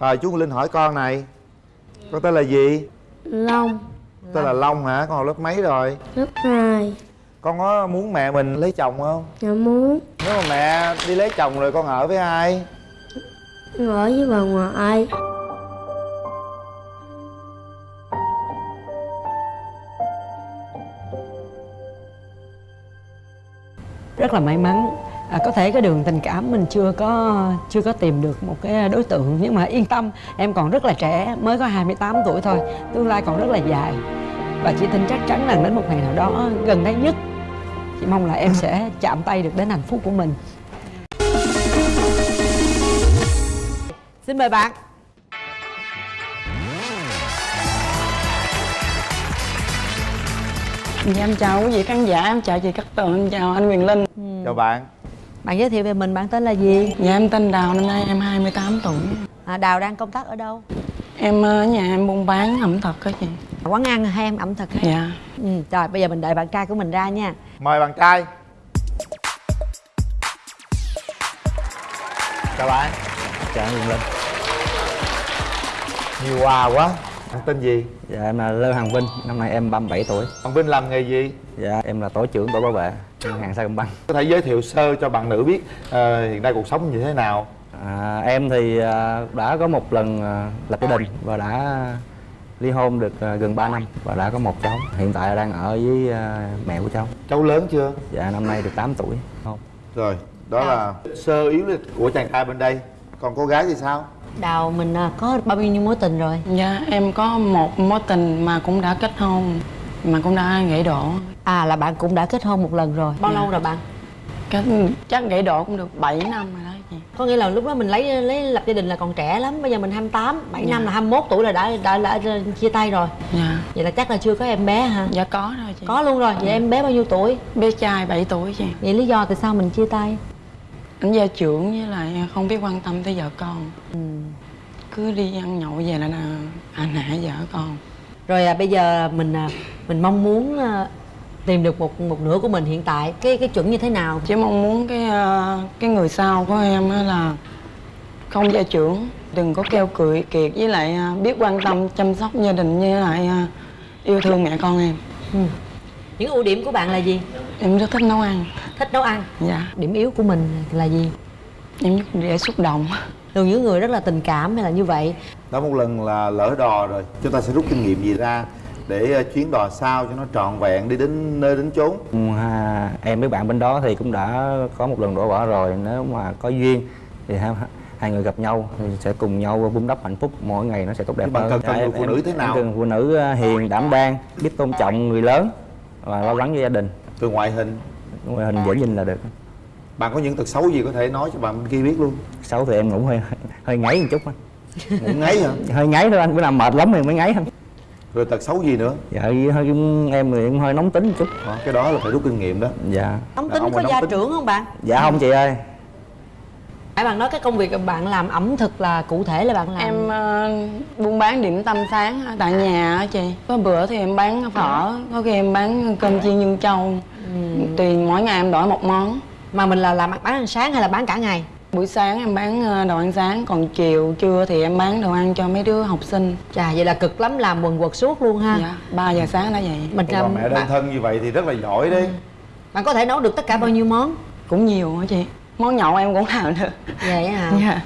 rồi chú linh hỏi con này. Con tên là gì? Long. Tên là long hả? Con học lớp mấy rồi? Lớp 2 con có muốn mẹ mình lấy chồng không? Dạ muốn. Nếu mà mẹ đi lấy chồng rồi con ở với ai? Ở với bà ngoại. Rất là may mắn à, có thể cái đường tình cảm mình chưa có chưa có tìm được một cái đối tượng. Nhưng mà yên tâm em còn rất là trẻ mới có 28 tuổi thôi tương lai còn rất là dài. Và chị tin chắc chắn là đến một ngày nào đó gần đây nhất chị mong là em sẽ chạm tay được đến hạnh phúc của mình. Xin mời bạn. Dạ em chào quý vị khán giả, em chào chị Cát Tường, em chào anh Quyền Linh. Chào bạn bạn giới thiệu về mình bạn tên là gì? Dạ em tên Đào, năm nay em 28 tuổi. À, đào đang công tác ở đâu? Em ở nhà em buôn bán ẩm thực á chị. Quán ăn hay em ẩm thực hay Dạ. Ừ, rồi bây giờ mình đợi bạn trai của mình ra nha. Mời bạn trai. Chào bạn. Chào anh Linh. Nhiều quà quá. Bạn tên gì? Dạ em là Lê Hoàng Vinh, năm nay em 37 tuổi. Bạn vinh làm nghề gì? Dạ em là tổ trưởng tổ bảo vệ ngân hàng Sacombank có thể giới thiệu sơ cho bạn nữ biết ờ, hiện nay cuộc sống như thế nào? À, Em thì à, đã có một lần à, lập gia đình và đã ly hôn được à, gần 3 năm và đã có một cháu. Hiện tại đang ở với à, mẹ của cháu. Cháu lớn chưa? Dạ năm nay được 8 tuổi. Không. Rồi đó là sơ yếu lịch của chàng trai bên đây. Còn cô gái thì sao? Đào mình có bao nhiêu mối tình rồi? Dạ em có một mối tình mà cũng đã kết hôn Mà cũng đã gãy đổ À là bạn cũng đã kết hôn một lần rồi Bao Dạ. lâu rồi bạn? Kết, Chắc gãy đổ cũng được 7 năm rồi đó chị Có nghĩa là lúc đó mình lấy lấy lập gia đình là còn trẻ lắm Bây giờ mình 28, 7 Dạ. năm là 21 tuổi là đã, đã, đã, đã chia tay rồi Dạ Vậy là chắc là chưa có em bé hả? Dạ có rồi chị Có luôn rồi, vậy em bé bao nhiêu tuổi? Bé trai 7 tuổi chị Vậy lý do tại sao mình chia tay? Anh gia trưởng với lại không biết quan tâm tới vợ con Ừ. Cứ đi ăn nhậu về là là anh hại vợ con Rồi à, bây giờ mình à, mình mong muốn à, tìm được một một nửa của mình hiện tại Cái cái chuẩn như thế nào? Chỉ mong muốn cái ờ, cái người sau của em á là không gia trưởng đừng có keo cười kiệt với lại ờ, biết quan tâm chăm sóc gia đình với lại ờ, yêu thương mẹ con em Ừ. Những ưu điểm của bạn là gì? em rất thích nấu ăn Thích nấu ăn dạ Điểm yếu của mình là gì? em rất dễ xúc động Thường những người rất là tình cảm hay là như vậy? Đã một lần là lỡ đò rồi. Chúng ta sẽ rút kinh nghiệm gì ra để ờ, chuyến đò sau cho nó trọn vẹn đi đến nơi đến chốn? Ha, Em với bạn bên đó thì cũng đã có một lần đổ vỡ rồi. Nếu mà có duyên thì hai, hai người gặp nhau thì sẽ cùng nhau vun đắp hạnh phúc. Mỗi ngày nó sẽ tốt đẹp bạn hơn. cần- cần người phụ nữ thế nào? cần phụ nữ ờ, hiền đảm đang biết tôn trọng người lớn và lo lắng cho gia đình. Từ ngoại hình? Ngoại hình dễ nhìn là được bạn có những tật xấu gì có thể nói cho bạn kia biết luôn? Xấu thì em ngủ hơi hơi ngáy một chút anh ngủ ngáy hả? Hơi ngáy thôi anh bữa nào mệt lắm thì mới ngáy thôi. Rồi tật xấu gì nữa? Dạ hơi em thì cũng hơi nóng tính một chút. Đó, cái đó là phải rút kinh nghiệm đó. Dạ. Nóng tính có nóng gia tính. trưởng không bạn? dạ không chị ơi. Nãy bạn nói cái công việc bạn làm ẩm thực là cụ thể là bạn làm. Em ờ, buôn bán điểm tâm sáng tại nhà á chị. Có bữa thì em bán phở có khi em bán cơm chiên nhân châu tùy mỗi ngày em đổi một món mà mình là làm bán ăn sáng hay là bán cả ngày? buổi sáng em bán ờ, đồ ăn sáng còn chiều trưa thì em bán đồ ăn cho mấy đứa học sinh Chà vậy là cực lắm làm quần quật suốt luôn ha. dạ 3 giờ sáng đã vậy Mình bà làm mẹ đơn thân như vậy thì rất là giỏi đấy bạn có thể nấu được tất cả bao nhiêu món? cũng nhiều hả chị món nhậu em cũng làm được Vậy hả? dạ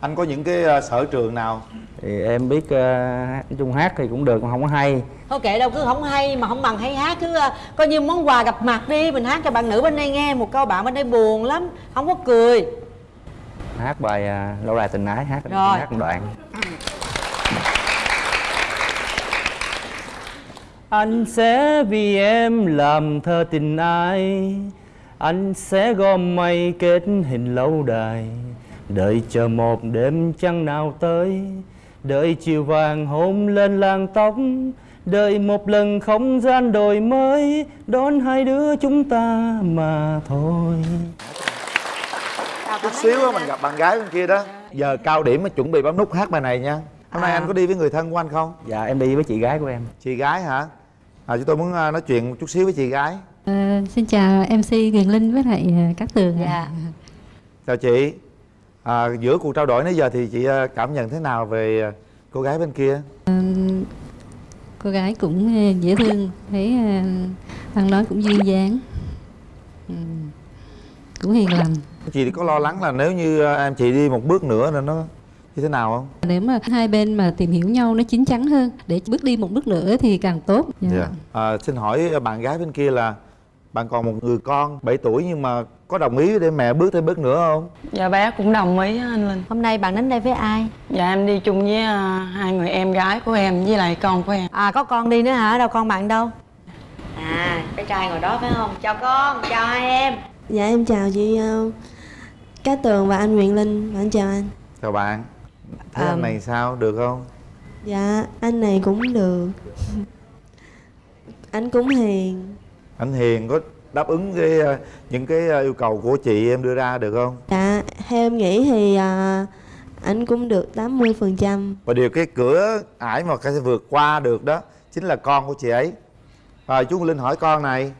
anh có những cái ờ, sở trường nào? Thì em biết uh, nói chung hát thì cũng được mà không có hay. Thôi kệ đâu cứ không hay mà không bằng hay hát. Cứ ờ, coi như món quà gặp mặt đi mình hát cho bạn nữ bên đây nghe một câu bạn bên đây buồn lắm không có cười. Hát bài uh, lâu đài tình ái hát Rồi. hát một đoạn. Anh sẽ vì em làm thơ tình ai anh sẽ gom mây kết hình lâu đài đợi chờ một đêm trăng nào tới đợi chiều vàng hôn lên làng tóc đợi một lần không gian đổi mới đón hai đứa chúng ta mà thôi. Chút xíu á mình gặp bạn gái bên kia đó. Giờ cao điểm mới chuẩn bị bấm nút hát bài này nha. Hôm nay À. anh có đi với người thân của anh không? Dạ em đi với chị gái của em. Chị gái hả? À, chúng tôi muốn ờ, nói chuyện một chút xíu với chị gái. Ờ, xin chào MC Quyền Linh với lại ờ, các tường. Dạ. chào chị à, giữa cuộc trao đổi nãy giờ thì chị à, cảm nhận thế nào về à, cô gái bên kia? Cô gái cũng ờ, dễ thương thấy ăn nói cũng duyên dáng. Ừ. cũng hiền lành. Chị có lo lắng là nếu như à, em chị đi một bước nữa là nó như thế nào không? Nếu mà hai bên mà tìm hiểu nhau nó chín chắn hơn để bước đi một bước nữa thì càng tốt. Dạ. à, xin hỏi bạn gái bên kia là bạn còn một người con 7 tuổi nhưng mà có đồng ý để mẹ bước thêm bước nữa không? Dạ bé cũng đồng ý anh linh. Hôm nay bạn đến đây với ai? dạ em đi chung với à, hai người em gái của em với lại con của em. À có con đi nữa hả? Đâu con bạn đâu? À, cái trai ngồi đó phải không? Chào con, chào hai em. Dạ em chào chị uh, Cát Tường và anh Nguyễn Linh. Và anh chào anh. Chào bạn. Thấy À, anh này sao? Được không? Dạ anh này cũng được. Anh cũng hiền. Anh hiền có đáp ứng cái à, những cái à, yêu cầu của chị em đưa ra được không? Dạ theo em nghĩ thì à, anh cũng được 80% và điều cái cửa ải mà cái sẽ vượt qua được đó chính là con của chị ấy. Rồi chú linh hỏi con này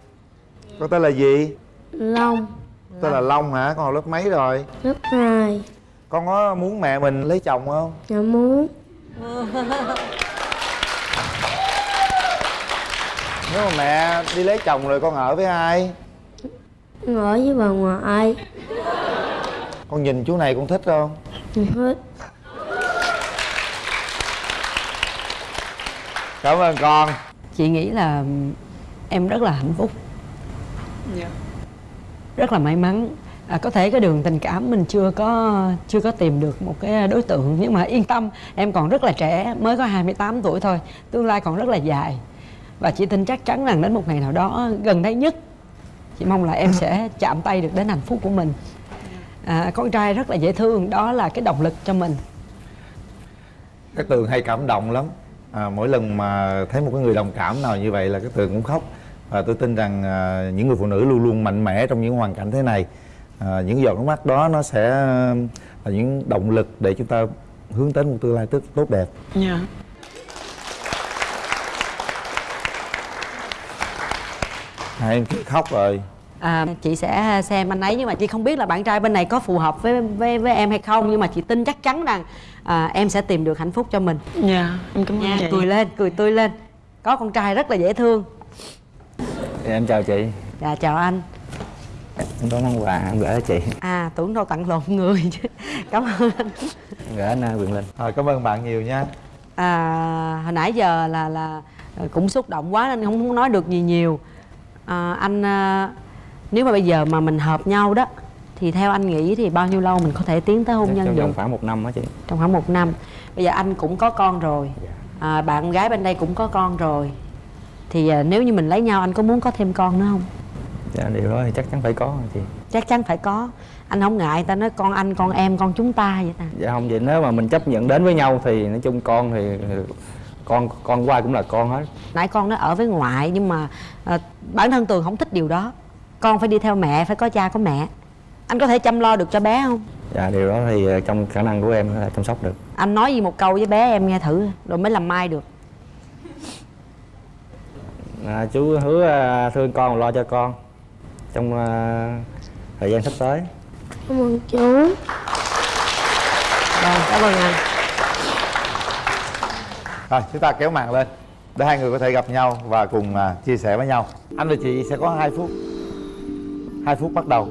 con tên là gì? Long. Tên là long hả? Con học lớp mấy rồi? Lớp 2 con có muốn mẹ mình lấy chồng không? Dạ muốn nếu mà mẹ đi lấy chồng rồi con ở với ai? Ở với bà ngoại. Con nhìn chú này con thích không? Hết cảm ơn con. Chị nghĩ là em rất là hạnh phúc. Rất là may mắn. À, có thể cái đường tình cảm mình chưa có chưa có tìm được một cái đối tượng. Nhưng mà yên tâm em còn rất là trẻ mới có 28 tuổi thôi. Tương lai còn rất là dài và chị tin chắc chắn rằng đến một ngày nào đó gần đây nhất chị mong là em sẽ chạm tay được đến hạnh phúc của mình. À, con trai rất là dễ thương đó là cái động lực cho mình. Cái tường hay cảm động lắm. À, mỗi lần mà thấy một cái người đồng cảm nào như vậy là cái tường cũng khóc. Và tôi tin rằng à, những người phụ nữ luôn luôn mạnh mẽ trong những hoàn cảnh thế này. À, những giọt nước mắt đó nó sẽ là những động lực để chúng ta hướng đến một tương lai tốt tốt đẹp. Dạ hai khóc rồi. À, Chị sẽ xem anh ấy nhưng mà chị không biết là bạn trai bên này có phù hợp với với, với em hay không Nhưng mà chị tin chắc chắn rằng à, em sẽ tìm được hạnh phúc cho mình. Dạ em cảm ơn nha chị. Cười lên, cười tươi lên. Có con trai rất là dễ thương. Em chào chị. Dạ chào anh. Em có món quà em gửi cho chị. À tưởng đâu tặng lộn người chứ. Cảm ơn anh. Em gửi anh uh, Quyền Linh. À, cảm ơn bạn nhiều nha. À, Hồi nãy giờ là là cũng xúc động quá nên không muốn nói được gì nhiều à, Anh à, nếu mà bây giờ mà mình hợp nhau đó Thì theo anh nghĩ thì bao nhiêu lâu mình có thể tiến tới hôn Chắc nhân trong được? vòng khoảng một năm đó chị. Trong khoảng một năm. Bây giờ anh cũng có con rồi. À, Bạn gái bên đây cũng có con rồi. Thì à, nếu như mình lấy nhau anh có muốn có thêm con nữa không? dạ điều đó thì chắc chắn phải có chị. Chắc chắn phải có. Anh không ngại ta nói con anh, con em, con chúng ta vậy ta. Dạ không vậy nếu mà mình chấp nhận đến với nhau thì nói chung con thì con con qua cũng là con hết. Nãy con nó ở với ngoại nhưng mà à, bản thân tường không thích điều đó. Con phải đi theo mẹ phải có cha có mẹ. Anh có thể chăm lo được cho bé không? Dạ điều đó thì ờ, trong khả năng của em thể chăm sóc được. Anh nói gì một câu với bé em nghe thử rồi mới làm mai được. À, chú hứa ờ, thương con lo cho con trong ờ, thời gian sắp tới. Cảm ơn chú. Rồi cảm ơn anh. Rồi chúng ta kéo màn lên để hai người có thể gặp nhau và cùng à, chia sẻ với nhau. Anh và chị sẽ có 2 phút. 2 phút bắt đầu.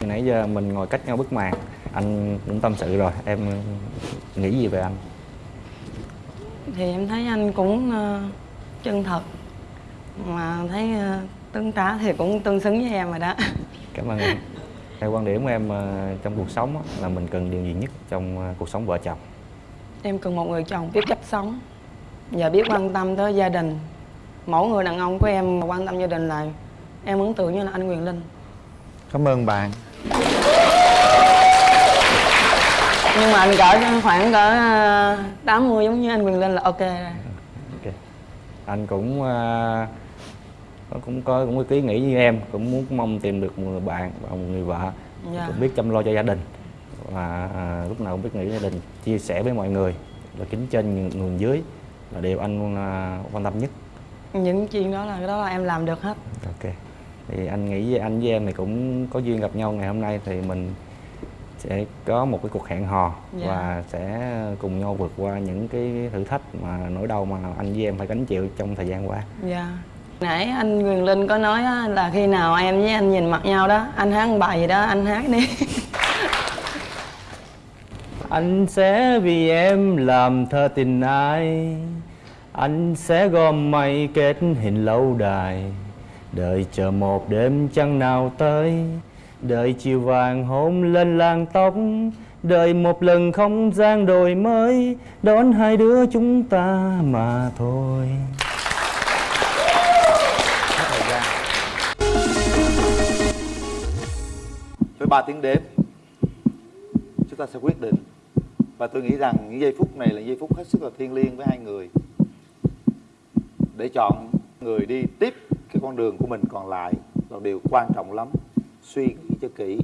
Nãy giờ mình ngồi cách nhau bức màn. Anh cũng tâm sự rồi. Em nghĩ gì về anh? Thì em thấy anh cũng ờ, chân thật. Mà thấy ờ, tương tá thì cũng tương xứng với em rồi đó. Cảm ơn em theo quan điểm của em ờ, trong cuộc sống á, là mình cần điều gì nhất trong ờ, cuộc sống vợ chồng? Em cần một người chồng biết cách sống và biết quan tâm tới gia đình. Mỗi người đàn ông của em mà quan tâm gia đình là em ấn tượng như là anh Quyền Linh. Cảm ơn bạn. Nhưng mà anh cỡ khoảng cỡ ờ, 80 giống như anh Quyền Linh là ok rồi. Ok. Anh cũng ờ, cũng có cũng có ý nghĩ như em cũng muốn mong tìm được một người bạn và một người vợ. Dạ. cũng biết chăm lo cho gia đình. Và à, lúc nào cũng biết nghĩ gia đình chia sẻ với mọi người và kính trên người, dưới là điều anh à, quan tâm nhất. Những chuyện đó là cái đó là em làm được hết. Ok. Thì anh nghĩ với anh với em thì cũng có duyên gặp nhau ngày hôm nay thì mình sẽ có một cái cuộc hẹn hò Dạ. và sẽ cùng nhau vượt qua những cái thử thách mà nỗi đau mà anh với em phải gánh chịu trong thời gian qua. Dạ nãy anh Quyền Linh có nói á, là khi nào em với anh nhìn mặt nhau đó anh hát bài gì đó anh hát đi. Anh sẽ vì em làm thơ tình ai. Anh sẽ gom mây kết hình lâu đài. Đợi chờ một đêm trăng nào tới. Đợi chiều vàng hôn lên làn tóc. Đợi một lần không gian đổi mới. Đón hai đứa chúng ta mà thôi. 13 tiếng đếm. Chúng ta sẽ quyết định. Và tôi nghĩ rằng những giây phút này là giây phút hết sức là thiêng liêng với hai người. Để chọn người đi tiếp cái con đường của mình còn lại là điều quan trọng lắm. Suy nghĩ cho kỹ.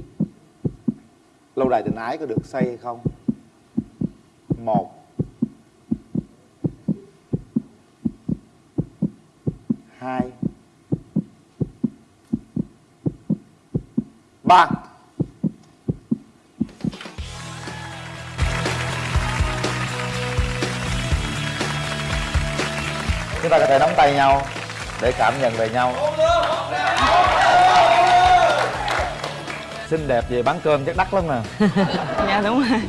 Lâu đài tình ái có được xây hay không? Một. Hai. Ba. Chúng ta có thể nắm tay nhau để cảm nhận về nhau. Xinh đẹp về bán cơm chắc đắt lắm nè. Dạ đúng rồi.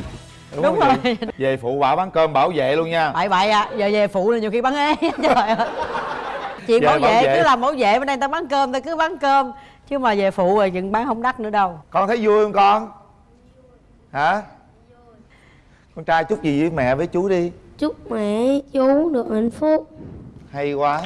Đúng, Đúng không? rồi. chị? về phụ bảo bán cơm bảo vệ luôn nha. Bậy bậy à giờ về phụ là nhiều khi bán ế. Trời ơi. Dạ, bảo bảo vệ vệ. cứ làm bảo vệ bên đây ta bán cơm ta cứ bán cơm. Chứ mà về phụ rồi chừng bán không đắt nữa đâu. Con thấy vui không con? Hả? Con trai chúc gì với mẹ với chú đi. Chúc mẹ chú được hạnh phúc hay quá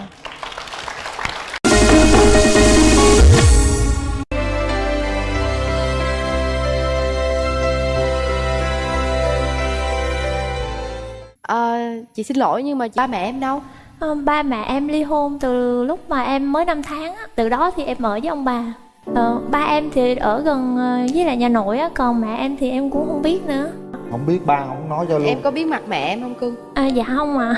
Ờ, chị xin lỗi nhưng mà ba mẹ em đâu? Ờ, ba mẹ em ly hôn từ lúc mà em mới 5 tháng á. Từ đó thì em ở với ông bà ờ, Ba em thì ở gần ờ, với lại nhà nội á Còn mẹ em thì em cũng không biết nữa không biết ba không nói cho luôn Em có biết mặt mẹ em không cưng? à, Dạ không à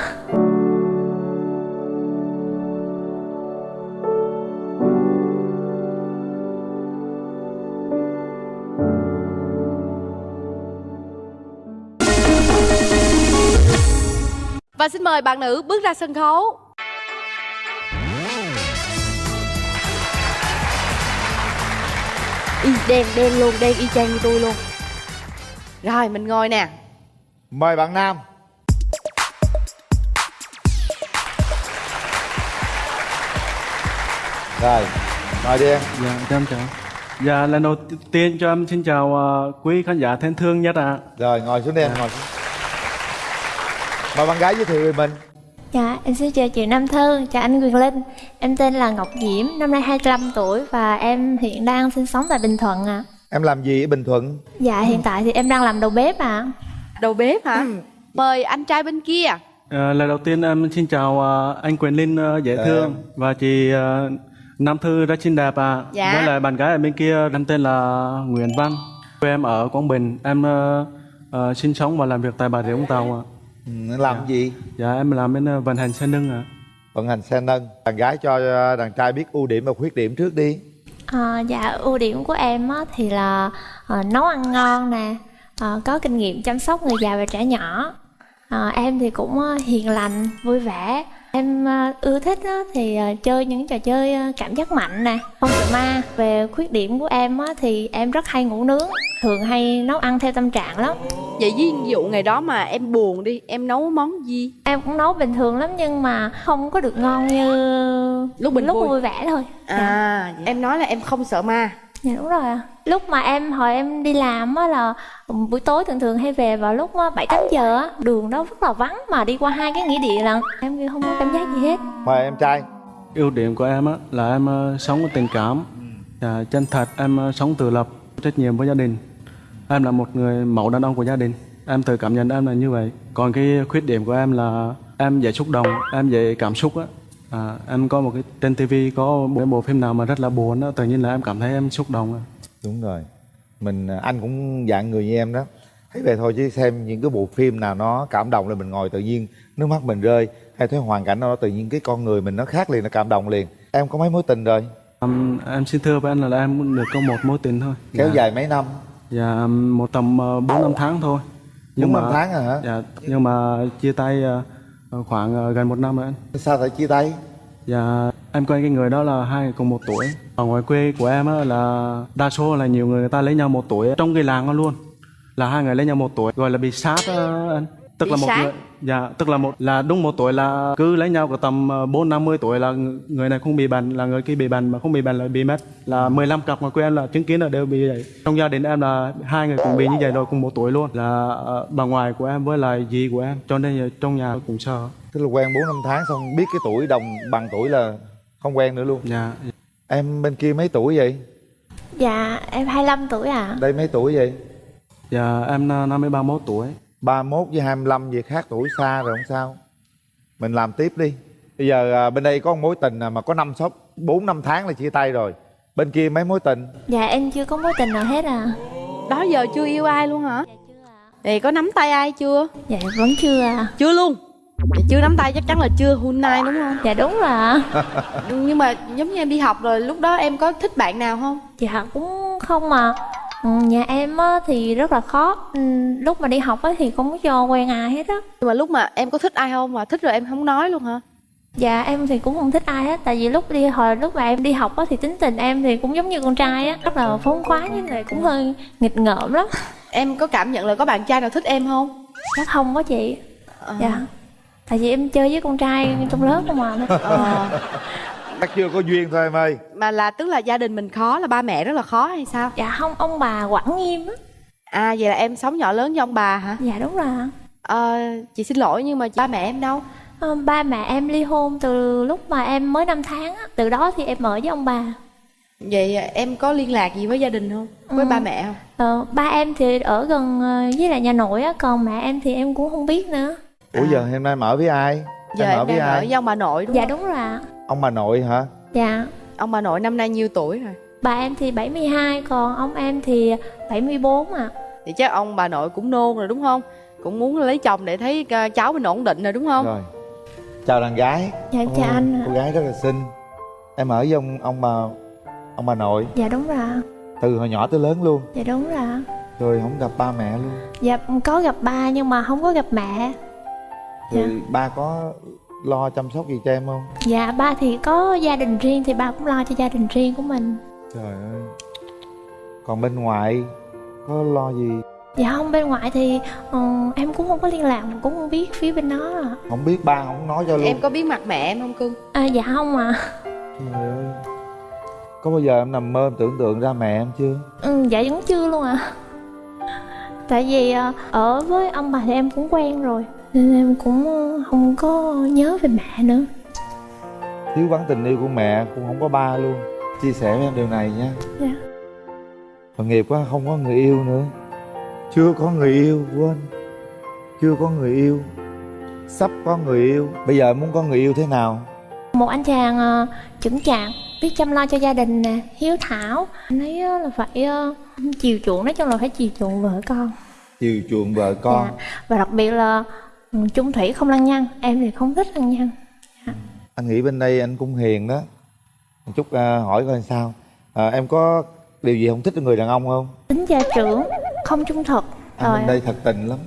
Và xin mời bạn nữ bước ra sân khấu. Y đen đen luôn, đen y chang như tôi luôn. Rồi mình ngồi nè. mời bạn nam rồi mời đi em Dạ, cho em chào. Dạ, lần đầu tiên cho em xin chào ờ, quý khán giả thân thương nhất ạ. rồi ngồi xuống đi em ngồi xuống mời bạn gái giới thiệu về mình Dạ em xin chào chị Nam Thư, chào anh Quyền Linh Em tên là Ngọc Diễm, năm nay 25 tuổi Và em hiện đang sinh sống tại Bình Thuận ạ em làm gì ở bình thuận Dạ hiện tại thì em đang làm đầu bếp ạ Đầu bếp hả? Mời anh trai bên kia. Ờ, lần đầu tiên em xin chào ờ, anh Quyền Linh ờ, dễ Dạ. thương và chị Nam Thư rất xinh đẹp ạ. Dạ. Với lại bạn gái ở bên kia em tên là Nguyễn Văn. Quê em ở Quảng Bình. Em ờ, ờ, sinh sống và làm việc tại Bà Rịa Vũng Tàu ạ. Ừ, làm gì? Dạ, em làm bên ờ, vận hành xe nâng ạ. vận hành xe nâng. Bạn gái cho ờ, đàn trai biết ưu điểm và khuyết điểm trước đi. À, dạ ưu điểm của em á, thì là à, nấu ăn ngon nè à, có kinh nghiệm chăm sóc người già và trẻ nhỏ. À, em thì cũng hiền lành vui vẻ em à, ưa thích á, thì à, chơi những trò chơi à, cảm giác mạnh nè không sợ ma về khuyết điểm của em á, thì em rất hay ngủ nướng thường hay nấu ăn theo tâm trạng lắm Vậy ví dụ ngày đó mà em buồn đi, em nấu món gì? em cũng nấu bình thường lắm nhưng mà không có được ngon như Lúc mình lúc vui. vui vẻ thôi dạ. À, em nói là em không sợ ma. Dạ đúng rồi ạ. Lúc mà em hồi em đi làm á là buổi tối thường thường hay về vào lúc á, bảy tám giờ á, đường đó rất là vắng mà đi qua hai cái nghĩa địa lần em không có cảm giác gì hết. mời em trai Ưu điểm của em á, là em ờ, sống có tình cảm, dạ, chân thật, em ờ, sống tự lập, trách nhiệm với gia đình. Em là một người mẫu đàn ông của gia đình. Em tự cảm nhận em là như vậy. Còn cái khuyết điểm của em là em dễ xúc động, em dễ cảm xúc á. À, em có một cái trên tivi có một cái bộ phim nào mà rất là buồn á, tự nhiên là em cảm thấy em xúc động. đúng rồi. Mình anh cũng dạng người như em đó. Thấy vậy thôi chứ xem những cái bộ phim nào nó cảm động là mình ngồi tự nhiên nước mắt mình rơi hay thấy hoàn cảnh đó tự nhiên cái con người mình nó khác liền nó cảm động liền. Em có mấy mối tình rồi? Ừm, em xin thưa với anh là em được có một mối tình thôi. Kéo Dạ. dài mấy năm? Dạ một tầm ờ, bốn năm tháng thôi. Bốn năm tháng à hả? dạ nhưng mà chia tay ờ, khoảng ờ, gần một năm rồi anh. Sao phải chia tay? Dạ em quen cái người đó là hai người cùng một tuổi. Ở ngoài quê của em á, là đa số là nhiều người người ta lấy nhau một tuổi trong cái làng đó luôn. Là hai người lấy nhau một tuổi gọi là bị sát á, anh tức là một sát? người dạ tức là một là đúng một tuổi là cứ lấy nhau có tầm ờ, bốn năm mươi tuổi là ng- người này không bị bệnh là người kia bị bệnh mà không bị bệnh là bị mất. Là 15 cặp quê em là chứng kiến là đều bị vậy. Trong gia đình em là hai người cùng bị như vậy rồi cùng một tuổi luôn. Là ờ, bà ngoại của em với lại dì của em. Cho nên là trong nhà cũng sợ. Tức là quen bốn năm tháng xong biết cái tuổi đồng bằng tuổi là không quen nữa luôn. Dạ. Em bên kia mấy tuổi vậy? Dạ em 25 tuổi à đây mấy tuổi vậy? Dạ em ờ, năm mươi ba mốt tuổi 31 với 25 gì khác tuổi xa rồi không sao. Mình làm tiếp đi. Bây giờ à, bên đây có một mối tình à, mà có năm sáu bốn năm tháng là chia tay rồi. Bên kia mấy mối tình? Dạ em chưa có mối tình nào hết à. Đó giờ chưa yêu ai luôn hả? Thì có nắm tay ai chưa? Dạ vẫn chưa à Chưa luôn? Vậy chưa nắm tay chắc chắn là chưa. Hun nai đúng không? Dạ đúng rồi ạ. Nhưng mà giống như em đi học rồi lúc đó em có thích bạn nào không? Dạ cũng không mà Ừ, Nhà em á, thì rất là khó. Ừ, Lúc mà đi học á, thì không có cho quen ai hết á. Nhưng mà lúc mà em có thích ai không? Mà thích rồi em không nói luôn hả? Dạ em thì cũng không thích ai hết. Tại vì lúc đi hồi lúc mà em đi học á, thì tính tình em thì cũng giống như con trai á. Rất là phóng khoáng với lại cũng hơi nghịch ngợm lắm. Em có cảm nhận là có bạn trai nào thích em không? Chắc không có chị. Dạ. Tại vì em chơi với con trai trong lớp không à. Ờ. chắc chưa có duyên thôi em ơi Mà là tức là gia đình mình khó là ba mẹ rất là khó hay sao? Dạ không ông bà quản nghiêm á À vậy là em sống nhỏ lớn với ông bà hả? Dạ đúng rồi Ờ, chị xin lỗi nhưng mà ba mẹ em đâu? Ờ, Ba mẹ em ly hôn từ lúc mà em mới 5 tháng á Từ đó thì em ở với ông bà Vậy em có liên lạc gì với gia đình không? Với Ừ. ba mẹ không? Ờ, ba em thì ở gần ờ, với lại nhà nội á, còn mẹ em thì em cũng không biết nữa. ủa giờ hôm nay em ở với ai Giờ em em ở với ở ai với ông bà nội đúng Dạ không? đúng rồi ạ. Ông bà nội hả Dạ. Ông bà nội năm nay nhiêu tuổi rồi? Bà em thì 72, còn ông em thì 74 ạ. Thì chắc ông bà nội cũng nôn rồi đúng không? Cũng muốn lấy chồng để thấy ờ, cháu mình ổn định rồi đúng không? rồi chào đàn gái Dạ em chào anh cô gái rất là xinh em ở với ông ông bà ông bà nội Dạ đúng rồi từ hồi nhỏ tới lớn luôn Dạ đúng rồi rồi không gặp ba mẹ luôn Dạ có gặp ba nhưng mà không có gặp mẹ. rồi ba có lo chăm sóc gì cho em không Dạ ba thì có gia đình riêng thì ba cũng lo cho gia đình riêng của mình. trời ơi còn bên ngoài có lo gì Dạ không bên ngoại thì ờ, em cũng không có liên lạc, cũng không biết phía bên đó ạ. không biết ba không nói cho luôn Em có biết mặt mẹ em không cưng? À, dạ không ạ. trời ơi có bao giờ em nằm mơ em tưởng tượng ra mẹ em chưa Ừ, dạ vẫn chưa luôn ạ Tại vì ờ, ở với ông bà thì em cũng quen rồi Nên em cũng không có nhớ về mẹ nữa. Thiếu vắng tình yêu của mẹ cũng không có ba luôn. Chia sẻ với em điều này nha. Dạ. tội nghiệp quá không có người yêu nữa. Chưa có người yêu quên. Chưa có người yêu. Sắp có người yêu. Bây giờ muốn có người yêu thế nào? Một anh chàng ờ, chững chạc Biết chăm lo cho gia đình nè Hiếu thảo. Anh ấy ờ, là phải ờ, chiều chuộng Nói chung là phải chiều chuộng vợ con. Chiều chuộng vợ con. Dạ. Và đặc biệt là chung thủy không lăng nhăng Em thì không thích lăng nhăng. Anh nghĩ bên đây anh cũng hiền đó. Một chút à, hỏi coi sao. À, em có điều gì không thích ở người đàn ông không? Tính gia trưởng Không trung thực. Anh Rồi. bên đây thật tình lắm.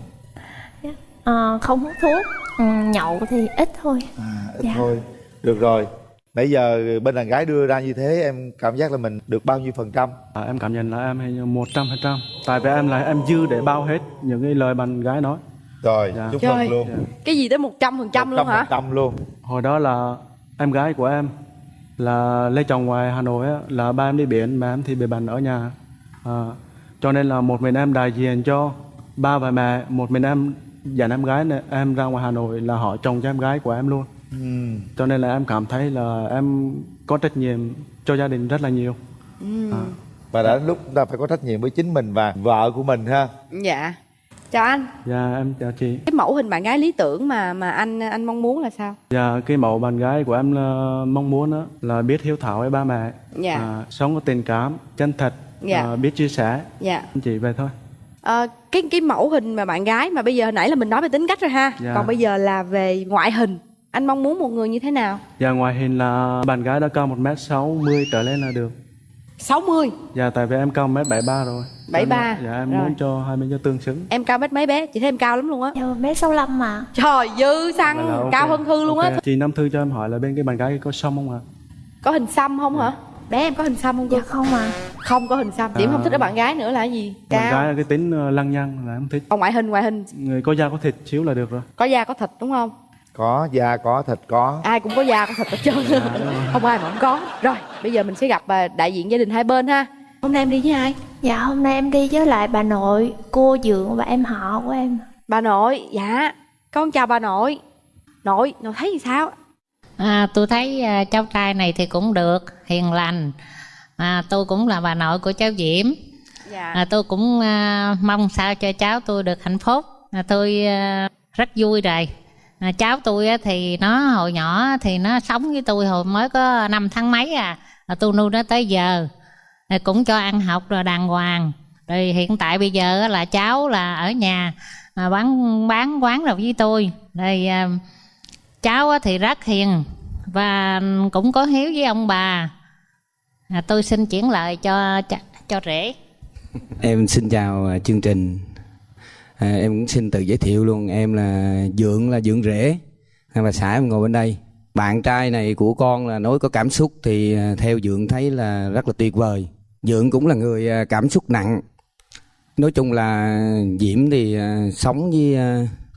Ờ, không hút thuốc ừ, Nhậu thì ít thôi. À, ít Dạ. thôi. Được rồi. Nãy giờ bên đàn gái đưa ra như thế em cảm giác là mình được bao nhiêu phần trăm? À, em cảm nhận là em hay một trăm phần trăm. Tại vì em là em dư để bao hết những cái lời bạn gái nói rồi Dạ. chúc mừng luôn. Cái gì tới 100% luôn hả? trăm luôn. Hồi đó là em gái của em là lấy chồng ngoài Hà Nội á, là ba em đi biển mà em thì bị bệnh ở nhà. À, cho nên là một mình em đại diện cho ba và mẹ một mình em dẫn em gái này, em ra ngoài Hà Nội là họ chồng cho em gái của em luôn. Ừ. cho nên là em cảm thấy là em có trách nhiệm cho gia đình rất là nhiều. À, và đã lúc chúng ta phải có trách nhiệm với chính mình và vợ của mình ha. Dạ Chào anh dạ em chào chị Cái mẫu hình bạn gái lý tưởng mà mà anh anh mong muốn là sao? Dạ, cái mẫu bạn gái của em mong muốn đó, là biết hiếu thảo với ba mẹ, Dạ. à, sống có tình cảm, chân thật, Dạ. à, biết chia sẻ. Dạ Chỉ vậy thôi. Ờ, cái cái mẫu hình mà bạn gái mà bây giờ hồi nãy là mình nói về tính cách rồi ha Dạ. còn bây giờ là về ngoại hình anh mong muốn một người như thế nào Dạ ngoài hình là bạn gái đã cao 1m60 trở lên là được 60 Dạ tại vì em cao 1m73 rồi. 73. Dạ em Rồi. muốn cho hai bên cho tương xứng. Em cao mét mấy bé? Chị thấy em cao lắm luôn á. Dạ bé sáu lăm mà trời dư là xăng ok. cao hơn thư luôn á. Ok. Chị Nam Thư cho em hỏi là bên cái bạn gái có xong không ạ? có hình xăm không hả? Bé em có hình xăm không cô? Dạ không à không có hình xăm. Điểm À. không thích ở bạn gái nữa là cái gì? Bạn gái cao là cái tính ờ, lăng nhăng là em thích. Còn ngoại hình ngoại hình. Người có da có thịt xíu là được rồi. Có da có thịt đúng không có da có thịt có. Ai cũng có da có thịt hết trơn. Không ai mà không có. Rồi bây giờ mình sẽ gặp à, đại diện gia đình hai bên ha. Hôm nay em đi với ai? Dạ hôm nay em đi với lại bà nội cô dượng và em họ của em. Bà nội dạ. Con chào bà nội. Nội nội thấy gì sao? À, tôi thấy à, cháu trai này thì cũng được, hiền lành. À, tôi cũng là bà nội của cháu Diễm. dạ. À, tôi cũng à, mong sao cho cháu tôi được hạnh phúc. À, tôi à, rất vui rồi. À, cháu tôi á, thì nó hồi nhỏ thì nó sống với tôi hồi mới có năm tháng mấy à. à tôi nuôi nó tới giờ. À, cũng cho ăn học rồi đàng hoàng. Rồi hiện tại bây giờ á, là cháu là ở nhà à, bán bán quán rồi với tôi. Rồi à, cháu á thì rất hiền và cũng có hiếu với ông bà à, tôi xin chuyển lời cho cho, cho rể Em xin chào à, chương trình. À, em cũng xin tự giới thiệu luôn. Em là Dượng là Dượng Rể. hay Bà xã em ngồi bên đây. Bạn trai này của con là nói có cảm xúc thì à, theo Dượng thấy là rất là tuyệt vời. Dượng cũng là người à, cảm xúc nặng. Nói chung là Diễm thì à, sống với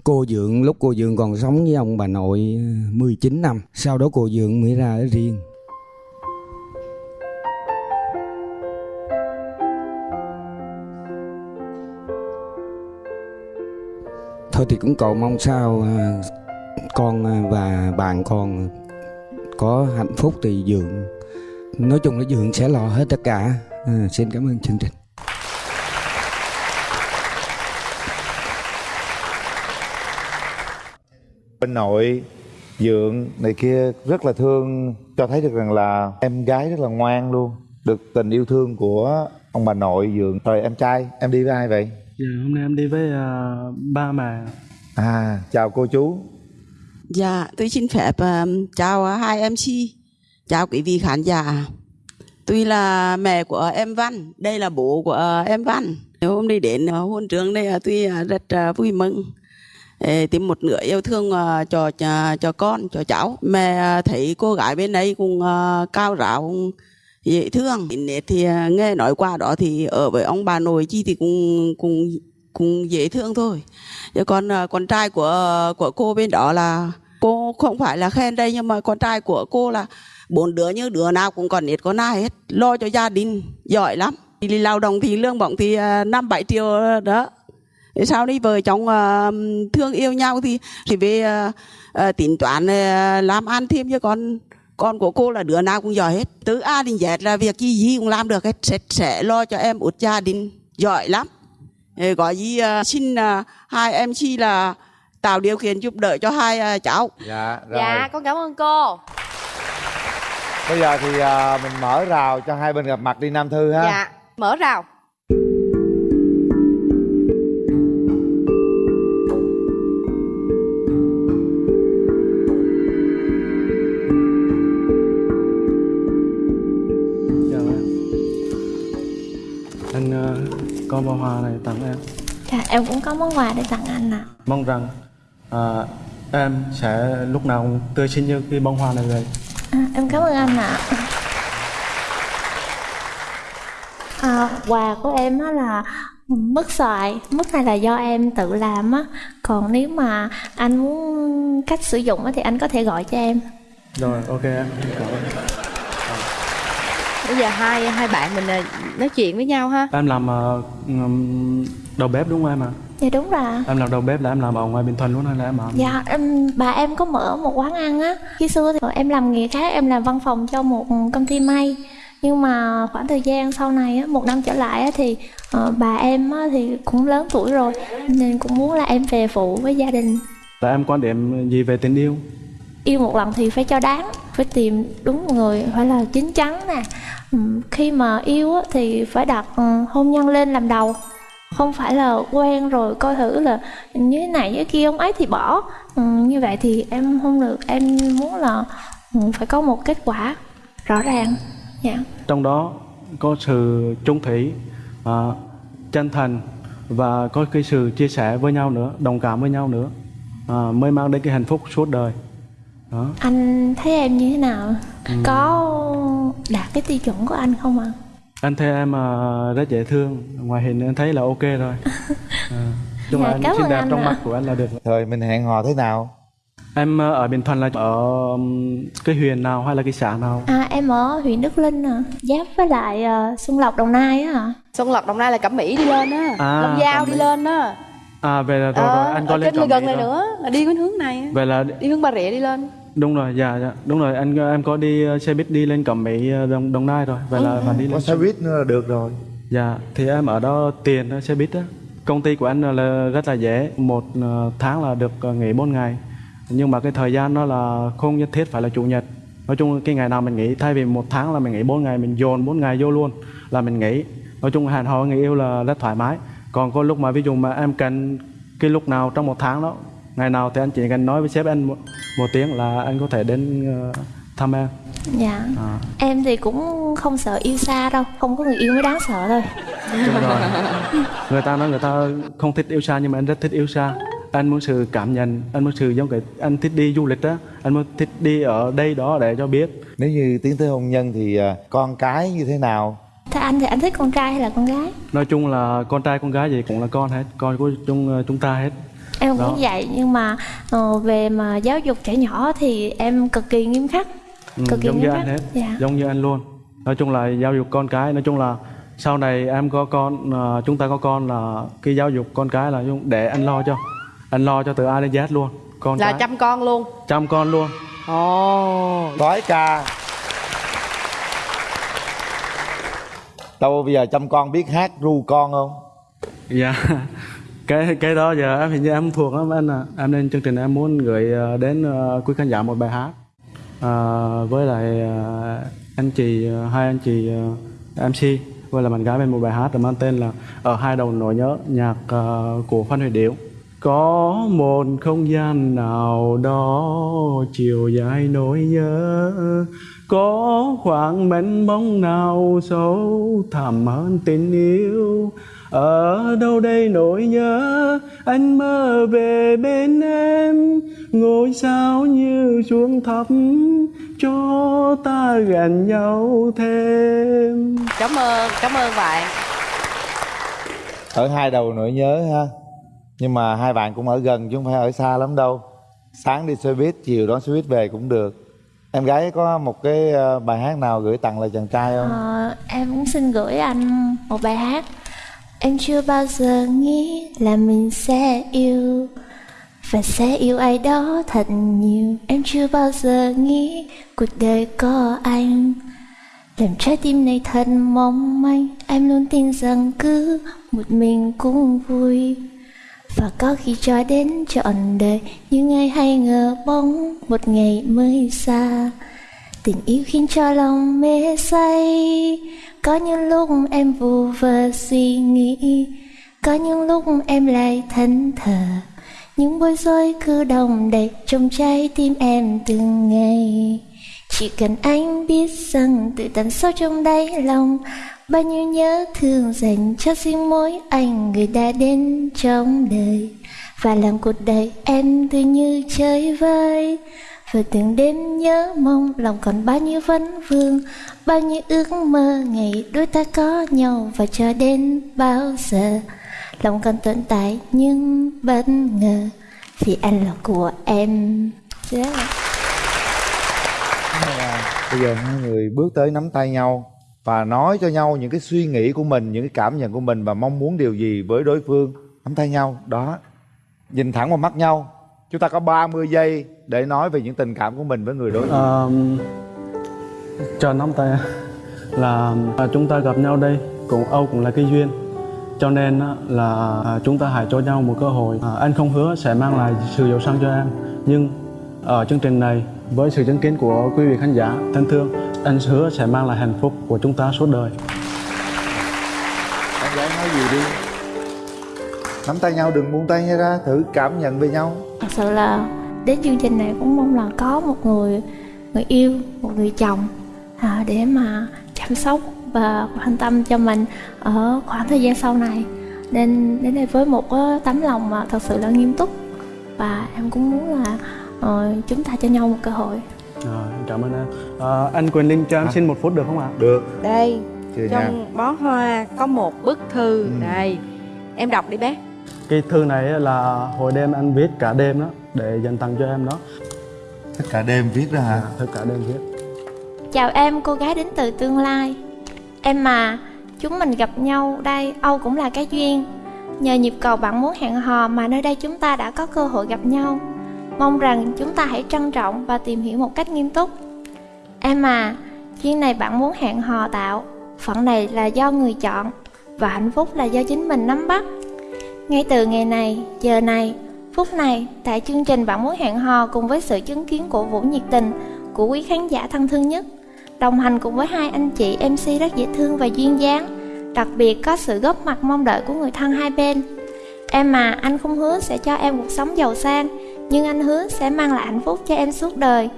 cô Dượng lúc cô Dượng còn sống với ông bà nội 19 năm. Sau đó cô Dượng mới ra ở riêng. Thôi thì cũng cầu mong sao à, con à, và bạn con có hạnh phúc thì dượng nói chung là dượng sẽ lo hết tất cả. À, xin cảm ơn chương trình. Bên nội dượng này kia rất là thương cho thấy được rằng là em gái rất là ngoan luôn được tình yêu thương của ông bà nội dượng. Rồi em trai em đi với ai vậy? Dạ hôm nay em đi với à, ba mẹ à chào cô chú Dạ, tôi xin phép ờ, chào hai MC, chào quý vị khán giả. Tôi là mẹ của em Văn, đây là bố của ờ, em Văn. Hôm nay đến ờ, hôn trường đây ờ, tôi ờ, rất ờ, vui mừng. Ê, tìm một nửa yêu thương ờ, cho, cho cho con, cho cháu. Mẹ ờ, thấy cô gái bên đây cũng ờ, cao ráo, cũng dễ thương. Thì à, nghe nói qua đó thì ở với ông bà nội chi thì cũng cũng cũng dễ thương thôi. Chứ còn à, con trai của của cô bên đó là cô không phải là khen đây, nhưng mà con trai của cô là bốn đứa như đứa nào cũng còn ít con ai hết lo cho gia đình, giỏi lắm đi lao động thì lương bổng thì à, năm bảy triệu đó sau đi vợ chồng thương yêu nhau thì thì về tính toán làm ăn thêm chứ con con của cô là đứa nào cũng giỏi hết. Từ A đến Z là việc gì gì cũng làm được hết. Sẽ, sẽ lo cho em út gia đình giỏi lắm. Có gì ờ, xin ờ, hai em chi là tạo điều kiện giúp đỡ cho hai ờ, cháu. Dạ rồi. Dạ con cảm ơn cô. Bây giờ thì à, mình mở rào cho hai bên gặp mặt đi nam thư ha. Dạ mở rào em cũng có món quà để tặng anh ạ. Mong rằng à, em sẽ lúc nào cũng tươi xinh như cái bông hoa này vậy. À, em cảm ơn anh ạ. À, quà của em á là mứt xoài mứt này là do em tự làm á. Còn nếu mà anh muốn cách sử dụng á thì anh có thể gọi cho em. Rồi ok em cảm ơn. Bây giờ hai hai bạn mình à, nói chuyện với nhau ha. Em làm ừm, đầu bếp đúng không em ạ? dạ đúng rồi Em làm đầu bếp là em làm ở ngoài Bình Thuận luôn hay là em làm? Dạ, em, bà em có mở một quán ăn á Khi xưa thì em làm nghề khác, em làm văn phòng cho một công ty may Nhưng mà khoảng thời gian sau này á, một năm trở lại á, thì ờ, bà em á, thì cũng lớn tuổi rồi Nên cũng muốn là em về phụ với gia đình Là em quan điểm gì về tình yêu? Yêu một lần thì phải cho đáng Phải tìm đúng người, phải là chín chắn nè Khi mà yêu á, thì phải đặt ừ, hôn nhân lên làm đầu không phải là quen rồi coi thử là như thế này như kia ông ấy thì bỏ. Ừ, như vậy thì em không được em muốn là ừ, phải có một kết quả rõ ràng. Dạ. Trong đó có sự trung thủy à, chân thành và có cái sự chia sẻ với nhau nữa đồng cảm với nhau nữa à, mới mang đến cái hạnh phúc suốt đời. Đó. Anh thấy em như thế nào? Ừ. có đạt cái tiêu chuẩn của anh không ạ anh thấy em à, rất dễ thương. Ngoài hình anh thấy là ok rồi. À, là Dạ, anh xinh đẹp anh trong ạ. mắt của anh là được Thôi mình hẹn hò thế nào? em à, ở Bình Thuận là ở um, cái huyện nào hay là cái xã nào? À em ở huyện Đức Linh à. Giáp với lại ờ, Xuân Lộc Đồng Nai á ạ Xuân Lộc Đồng Nai là Cẩm Mỹ đi lên á. À, Long Giao đi lên á. À về là rồi, Ờ, rồi anh có lên trên Cẩm gần Mỹ này rồi. nữa là đi cái hướng này. Á. về là đi hướng Bà Rịa đi lên đúng rồi dạ dạ. Đúng rồi anh em có đi ờ, xe buýt đi lên Cẩm Mỹ ờ, Đồng, Đồng Nai rồi vậy là phải đi lên Có xe buýt nữa là được rồi. dạ thì em ở đó tiền xe buýt đó công ty của anh là rất là dễ một ờ, tháng là được nghỉ 4 ngày. Nhưng mà cái thời gian đó là không nhất thiết phải là chủ nhật. Nói chung cái ngày nào mình nghỉ thay vì một tháng là mình nghỉ 4 ngày mình dồn 4 ngày vô luôn là mình nghỉ. Nói chung hẹn hò người yêu là rất thoải mái. Còn có lúc mà ví dụ mà em cần cái lúc nào trong một tháng đó ngày nào thì anh chỉ cần nói với sếp anh một, tiếng là anh có thể đến ờ, thăm em. Dạ. À, em thì cũng không sợ yêu xa đâu không có người yêu mới đáng sợ thôi. Đúng rồi. Người ta nói người ta không thích yêu xa nhưng mà anh rất thích yêu xa. Anh muốn sự cảm nhận anh muốn sự giống cái anh thích đi du lịch á. Anh muốn thích đi ở đây đó để cho biết. Nếu như tiến tới hôn nhân thì à, con cái như thế nào? thế anh thì anh thích con trai hay là con gái? Nói chung là con trai con gái gì cũng là con hết con của chúng chúng ta hết em Đó. cũng vậy nhưng mà ờ, về mà giáo dục trẻ nhỏ thì em cực kỳ nghiêm khắc. Ừ, cực kỳ giống như nghiêm anh khắc. hết dạ. giống như anh luôn. Nói chung là giáo dục con cái nói chung là sau này em có con à, chúng ta có con là cái giáo dục con cái là để anh lo cho. Anh lo cho từ A đến Z luôn. Con là cái. chăm con luôn. Chăm con luôn. Ồ Đói ca. Đâu bây giờ chăm con biết hát ru con không? Dạ cái cái đó giờ em hình như em thuộc lắm. Anh à em lên chương trình em muốn gửi ờ, đến ờ, quý khán giả một bài hát. À, với lại anh chị hai anh chị MC với là bạn gái bên một bài hát mang tên là ở hai đầu nỗi nhớ nhạc của Phan Huy Điểu. Có một không gian nào đó chiều dài nỗi nhớ có khoảng bánh bóng nào sâu thẳm hơn tình yêu ở đâu đây nỗi nhớ anh mơ về bên em ngôi sao như xuống thấp cho ta gần nhau thêm cảm ơn cảm ơn bạn Ở hai đầu nỗi nhớ ha. Nhưng mà hai bạn cũng ở gần chứ không phải ở xa lắm đâu. Sáng đi xe buýt, chiều đón xe buýt về cũng được. Em gái có một cái ờ, bài hát nào gửi tặng lại chàng trai không? Ờ, em cũng xin gửi anh một bài hát Em chưa bao giờ nghĩ là mình sẽ yêu Và sẽ yêu ai đó thật nhiều. Em chưa bao giờ nghĩ cuộc đời có anh. Làm trái tim này thật mong manh. Em luôn tin rằng cứ một mình cũng vui. Và có khi cho đến trọn đời Nhưng ai hay ngờ bóng một ngày mới xa. Tình yêu khiến cho lòng mê say. Có những lúc em vu vơ suy nghĩ. Có những lúc em lại thẫn thờ Những bối rối cứ đồng đầy trong trái tim em từng ngày. Chỉ cần anh biết rằng từ tận sâu trong đáy lòng, Bao nhiêu nhớ thương dành cho riêng mỗi anh người đã đến trong đời. Và làm cuộc đời em tươi như chơi vơi và từng đêm nhớ mong lòng còn bao nhiêu vấn vương Bao nhiêu ước mơ ngày đôi ta có nhau Và cho đến bao giờ Lòng còn tồn tại nhưng bất ngờ Vì anh là của em dạ. yeah. Bây giờ hai người bước tới nắm tay nhau và nói cho nhau những cái suy nghĩ của mình, những cái cảm nhận của mình và mong muốn điều gì với đối phương. Nắm tay nhau, đó. Nhìn thẳng vào mắt nhau. Chúng ta có 30 giây để nói về những tình cảm của mình với người đối diện. Cho nắm tay. Là à, chúng ta gặp nhau đây cũng Âu cũng là cái duyên. Cho nên là à, chúng ta hãy cho nhau một cơ hội. À, anh không hứa sẽ mang lại sự giàu sang cho em. Nhưng ở chương trình này với sự chứng kiến của quý vị khán giả thân thương anh hứa sẽ mang lại hạnh phúc của chúng ta suốt đời. Em gái nói gì đi. Nắm tay nhau đừng buông tay nhau ra thử cảm nhận về nhau. Thật sự là đến chương trình này cũng mong là có một người người yêu một người chồng à, để mà chăm sóc và quan tâm cho mình ở khoảng thời gian sau này. Nên đến đây với một cái tấm lòng mà thật sự là nghiêm túc. Và em cũng muốn là ờ, chúng ta cho nhau một cơ hội. Rồi, em cảm ơn em à, anh Quyền Linh cho em xin một phút được không ạ? Được. Đây nha. trong bó hoa có một bức thư. Ừ. đây em đọc đi bé cái thư này là hồi đêm anh viết cả đêm đó để dành tặng cho em đó. Tất cả đêm viết ra hả? Tất cả đêm viết. Chào em, cô gái đến từ tương lai. Em mà, chúng mình gặp nhau đây, Âu cũng là cái duyên. Nhờ nhịp cầu bạn muốn hẹn hò mà nơi đây chúng ta đã có cơ hội gặp nhau. Mong rằng chúng ta hãy trân trọng và tìm hiểu một cách nghiêm túc. Em à, duyên này bạn muốn hẹn hò tạo Phận này là do người chọn Và hạnh phúc là do chính mình nắm bắt ngay từ ngày này, giờ này, phút này Tại chương trình bạn muốn hẹn hò cùng với sự chứng kiến của Vũ nhiệt tình Của quý khán giả thân thương nhất Đồng hành cùng với hai anh chị MC rất dễ thương và duyên dáng Đặc biệt có sự góp mặt mong đợi của người thân hai bên. Em mà anh không hứa sẽ cho em cuộc sống giàu sang Nhưng anh hứa sẽ mang lại hạnh phúc cho em suốt đời.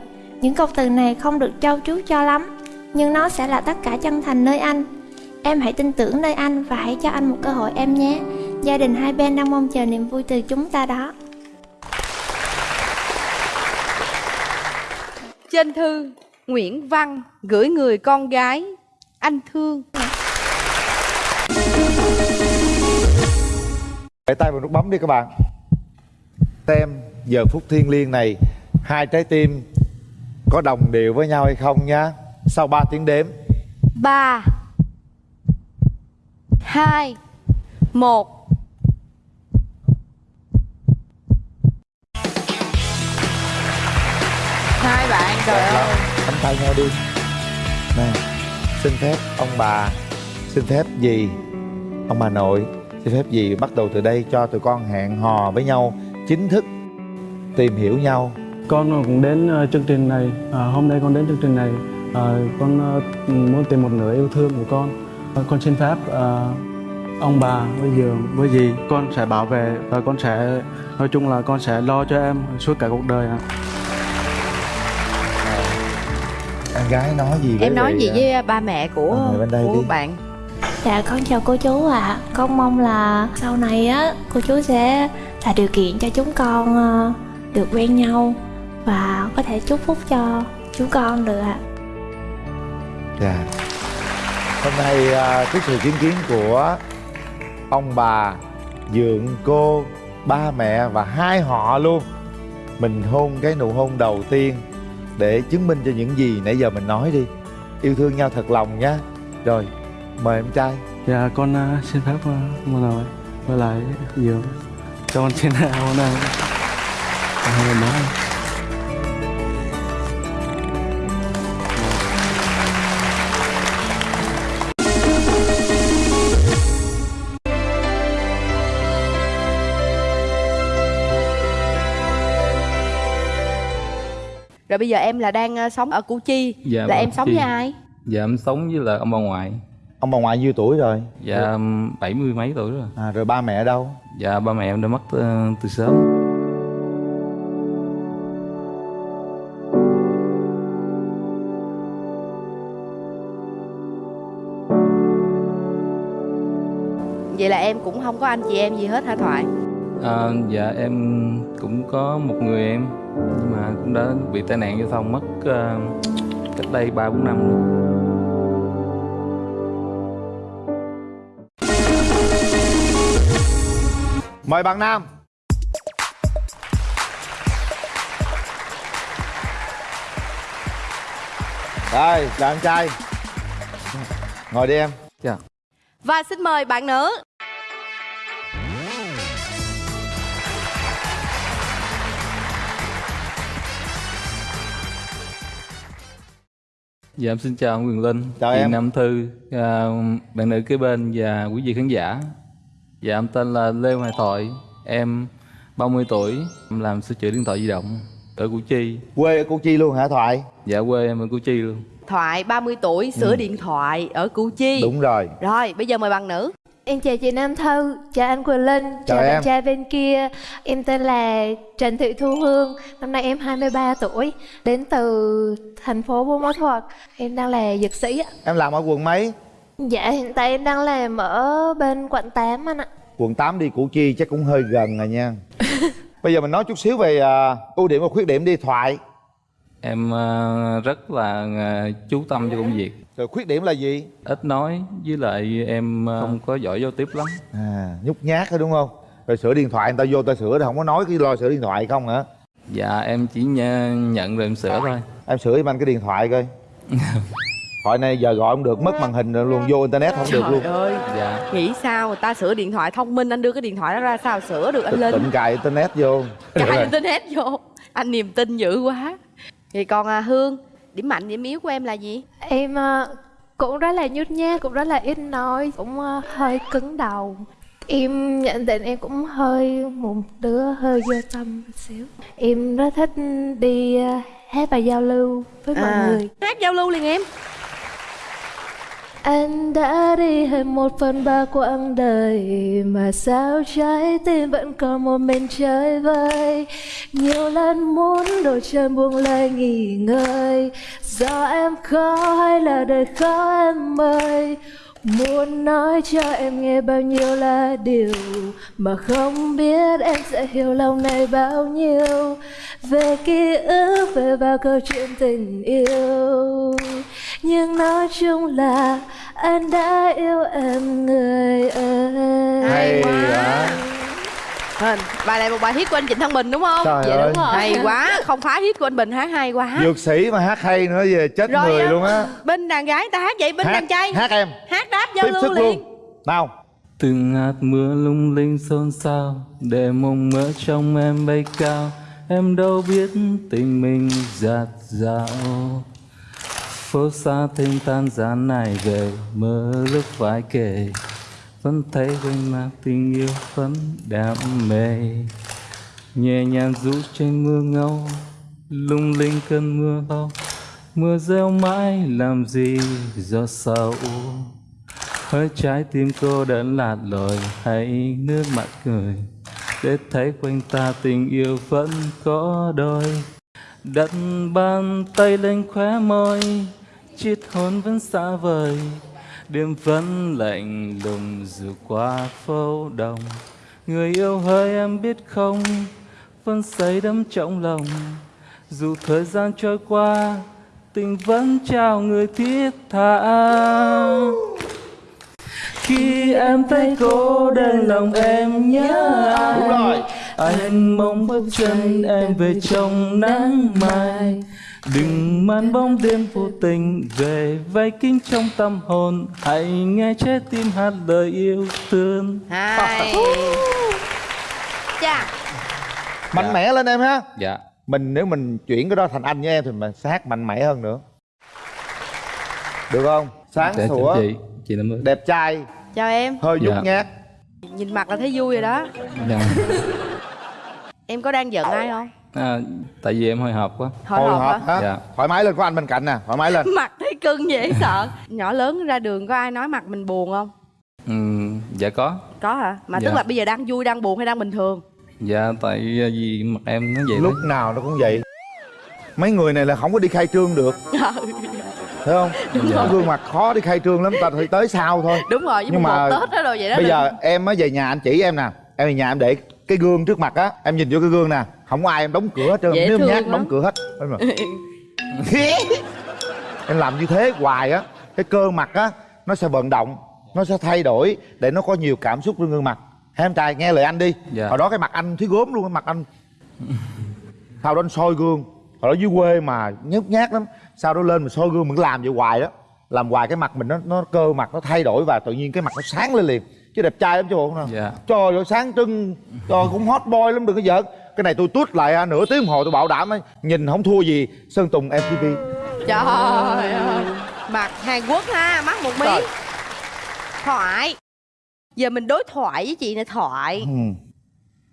Những câu từ này không được trau chuốt cho lắm Nhưng nó sẽ là tất cả chân thành nơi anh. Em hãy tin tưởng nơi anh và hãy cho anh một cơ hội em nhé. Gia đình hai bên đang mong chờ niềm vui từ chúng ta đó. Trên thư Nguyễn Văn gửi người con gái Anh thương. Để tay vào nút bấm đi các bạn. Tem giờ phút thiên liêng này Hai trái tim có đồng đều với nhau hay không nhá. Sau 3 tiếng đếm. 3 2 1 Đẹp lắm. Nắm tay nhau đi. Nè Xin phép ông bà Xin phép gì Ông bà nội Xin phép gì bắt đầu từ đây cho tụi con hẹn hò với nhau Chính thức Tìm hiểu nhau. Con cũng đến ờ, chương trình này. À, hôm nay con đến chương trình này. À, con ờ, muốn tìm một nửa yêu thương của con. À, con xin phép ờ, ông bà với giường với gì con sẽ bảo vệ và con sẽ nói chung là con sẽ lo cho em suốt cả cuộc đời ạ. Em gái nói gì với em nói gì à, với ba mẹ của bên đây của đi. bạn? Dạ con chào cô chú ạ. Con mong là sau này á cô chú sẽ tạo điều kiện cho chúng con ờ, được quen nhau Và có thể chúc phúc cho chúng con được ạ. Dạ. Hôm nay à, trước sự chứng kiến của ông bà, dượng cô, ba mẹ và hai họ luôn Mình hôn cái nụ hôn đầu tiên để chứng minh cho những gì nãy giờ mình nói đi. Yêu thương nhau thật lòng nhá Rồi, mời em trai. Dạ con uh, xin phép à, ờ, ông bà với lại dường cho con xin hôn à, em rồi bây giờ em là đang ờ, sống ở Củ Chi Dạ, là em sống Chi. với ai Dạ em sống với là ông bà ngoại Ông bà ngoại nhiêu tuổi rồi? Dạ bảy mươi mấy tuổi rồi à, Rồi ba mẹ ở đâu? Dạ ba mẹ em đã mất ờ, từ sớm vậy là em cũng không có anh chị em gì hết hả thoại à, Dạ em cũng có một người em Nhưng mà cũng đã bị tai nạn giao thông mất ờ, cách đây ba bốn năm rồi. Mời bạn Nam. Rồi, chào em trai. Ngồi đi em. Dạ. Và xin mời bạn nữ Dạ em xin chào ông Quyền Linh. Chào chị em. Nam Thư à, Bạn nữ kế bên và quý vị khán giả. Dạ em tên là Lê Hoài Thoại Em 30 tuổi Em làm sửa chữa điện thoại di động Ở Củ Chi. Quê ở Củ Chi luôn hả Thoại? Dạ quê em ở Củ Chi luôn. Thoại 30 tuổi sửa Ừ. điện thoại ở Củ Chi. Đúng rồi. Rồi bây giờ mời bạn nữ Em chào chị Nam Thư, chào anh Quỳnh Linh, Chào chào, em. bạn trai bên kia. Em tên là Trần Thị Thu Hương, năm nay em 23 tuổi Đến từ thành phố Buôn Ma Thuột. Em đang là dược sĩ ạ. Em làm ở quận mấy? Dạ hiện tại em đang làm ở bên quận 8 anh ạ. Quận 8 đi củ chi chắc cũng hơi gần rồi nha. Bây giờ mình nói chút xíu về à, ưu điểm và khuyết điểm đi thoại. Em ờ, rất là ờ, chú tâm cho công việc rồi khuyết điểm là gì? Ít nói với lại em ờ, không. có giỏi giao tiếp lắm. À nhút nhát đó đúng không? Rồi sửa điện thoại người ta vô ta sửa thì không có nói cái lo sửa điện thoại không hả? Dạ em chỉ nh- nhận rồi em sửa thôi. Em sửa giùm anh cái điện thoại coi. Thoại này giờ gọi không được mất màn hình rồi luôn vô internet không được Trời luôn ơi Dạ. Nghĩ sao người ta sửa điện thoại thông minh Anh đưa cái điện thoại đó ra sao sửa được anh Linh tịnh cài internet vô. Cài internet vô. Anh niềm tin dữ quá. Thì còn à, Hương Điểm mạnh điểm yếu của em là gì? Em ờ, cũng rất là nhút nhát, cũng rất là ít nói Cũng ờ, hơi cứng đầu. Em nhận định em cũng hơi một đứa hơi vô tâm một xíu. Em rất thích đi ờ, hát và giao lưu với mọi À. người. Hát giao lưu liền em anh đã đi hết một phần ba quãng đời Mà sao trái tim vẫn còn một mình chơi vơi? Nhiều lần muốn đôi chân buông lơi nghỉ ngơi. Do em khó hay là đời khó em ơi? Muốn nói cho em nghe bao nhiêu là điều Mà không biết em sẽ hiểu lòng này bao nhiêu. Về ký ức, về bao câu chuyện tình yêu. Nhưng nói chung là anh đã yêu em người ơi. Hay quá. Hình, bài này một bài hit của anh Trịnh Thăng Bình đúng không? Trời dạ ơi. đúng rồi. Hay quá, không phá hit của anh Bình hát hay quá. dược sĩ mà hát hay nữa về chết Rồi, người luôn á. Bên đàn gái ta hát vậy, bên Hát- đàn trai. hát em. Hát đáp giao tiếp lưu sức liền. luôn. Nào. Từng hạt mưa lung linh xôn xao Để mộng mơ trong em bay cao. Em đâu biết tình mình giạt dạo Phố xa thêm tan gian này về, Mơ lúc phải kể. Vẫn thấy quanh mặt tình yêu vẫn đam mê. Nhẹ nhàng rũ trên mưa ngâu, Lung linh cơn mưa lâu Mưa rêu mãi làm gì do sầu Hơi trái tim cô đơn lạt lội hay nước mắt cười. Để thấy quanh ta tình yêu vẫn có đôi. Đặt bàn tay lên khóe môi Chiết hôn vẫn xa vời. Đêm vẫn lạnh lùng dù qua phố đông. Người yêu hỡi em biết không Vẫn say đắm trong lòng. Dù thời gian trôi qua Tình vẫn trao người thiết tha. Khi em thấy cô đơn lòng em nhớ Đúng rồi. Anh mong bước chân em về trong nắng mai Đừng mang bóng đêm vô tình về vây kính trong tâm hồn Hãy nghe trái tim hát lời yêu thương Hay. Chà, mạnh mẽ lên em ha Dạ mình nếu mình chuyển cái đó thành anh với em thì mình sẽ hát mạnh mẽ hơn nữa được không sáng Dạ, sủa chị Chị đẹp trai chào em. hơi nhút Dạ. nhát Nhìn mặt là thấy vui rồi đó. dạ. Em có đang giận ai không? À, Tại vì em hồi hộp quá Hồi hồi hộp hả? Dạ. thoải mái lên có anh bên cạnh nè thoải mái lên Mặt thấy cưng dễ sợ. Nhỏ lớn ra đường có ai nói mặt mình buồn không? ừ, Dạ có Có hả? Mà Dạ. tức là bây giờ đang vui, đang buồn hay đang bình thường? Dạ tại vì mặt em nó vậy lúc đấy nào nó cũng vậy mấy người này là không có đi khai trương được thấy không Đúng rồi. gương mặt khó đi khai trương lắm ta phải tới sau thôi Đúng rồi, Nhưng mà Tết đó rồi vậy đó. bây đừng- giờ em mới về nhà anh chỉ em nè em về nhà em để cái gương trước mặt á em nhìn vô cái gương nè không có ai em đóng cửa hết trơn nếu em nhát lắm. đóng cửa hết. Rồi. em làm như thế hoài á cái cơ mặt á nó sẽ vận động nó sẽ thay đổi để nó có nhiều cảm xúc trên gương mặt. Hai em trai nghe lời anh đi. Dạ. hồi đó cái mặt anh thấy gốm luôn cái mặt anh sau đó anh soi gương. Hồi đó dưới quê mà nhút nhát lắm. Sau đó lên mình soi gương mình làm vậy hoài đó. Làm hoài cái mặt mình nó nó cơ mặt nó thay đổi và tự nhiên cái mặt nó sáng lên liền. Chứ đẹp trai lắm chứ bộ nào Dạ. Trời ơi sáng trưng. Trời cũng hot boy lắm đừng có giỡn cái này tôi tút lại nửa tiếng đồng hồ tôi bảo đảm ấy, nhìn không thua gì sơn tùng mtv Trời ơi Mặt Hàn Quốc ha, mắt một miếng. Thoại. Giờ mình đối thoại với chị này Thoại. Ừ.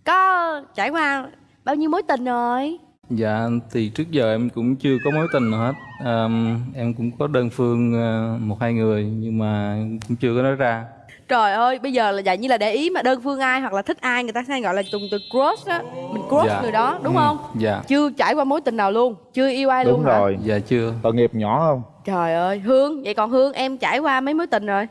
Có trải qua bao nhiêu mối tình rồi? Dạ thì trước giờ em cũng chưa có mối tình nào hết. À, Em cũng có đơn phương à, một hai người nhưng mà cũng chưa có nói ra trời ơi bây giờ là dạng như là để ý mà đơn phương ai hoặc là thích ai người ta hay gọi là dùng từ crush á. Mình crush Dạ. người đó đúng Ừ, không? dạ. chưa trải qua mối tình nào luôn chưa yêu ai đúng luôn hả? rồi. Dạ chưa. Tội nghiệp nhỏ không? Trời ơi hương vậy còn hương em trải qua mấy mối tình rồi?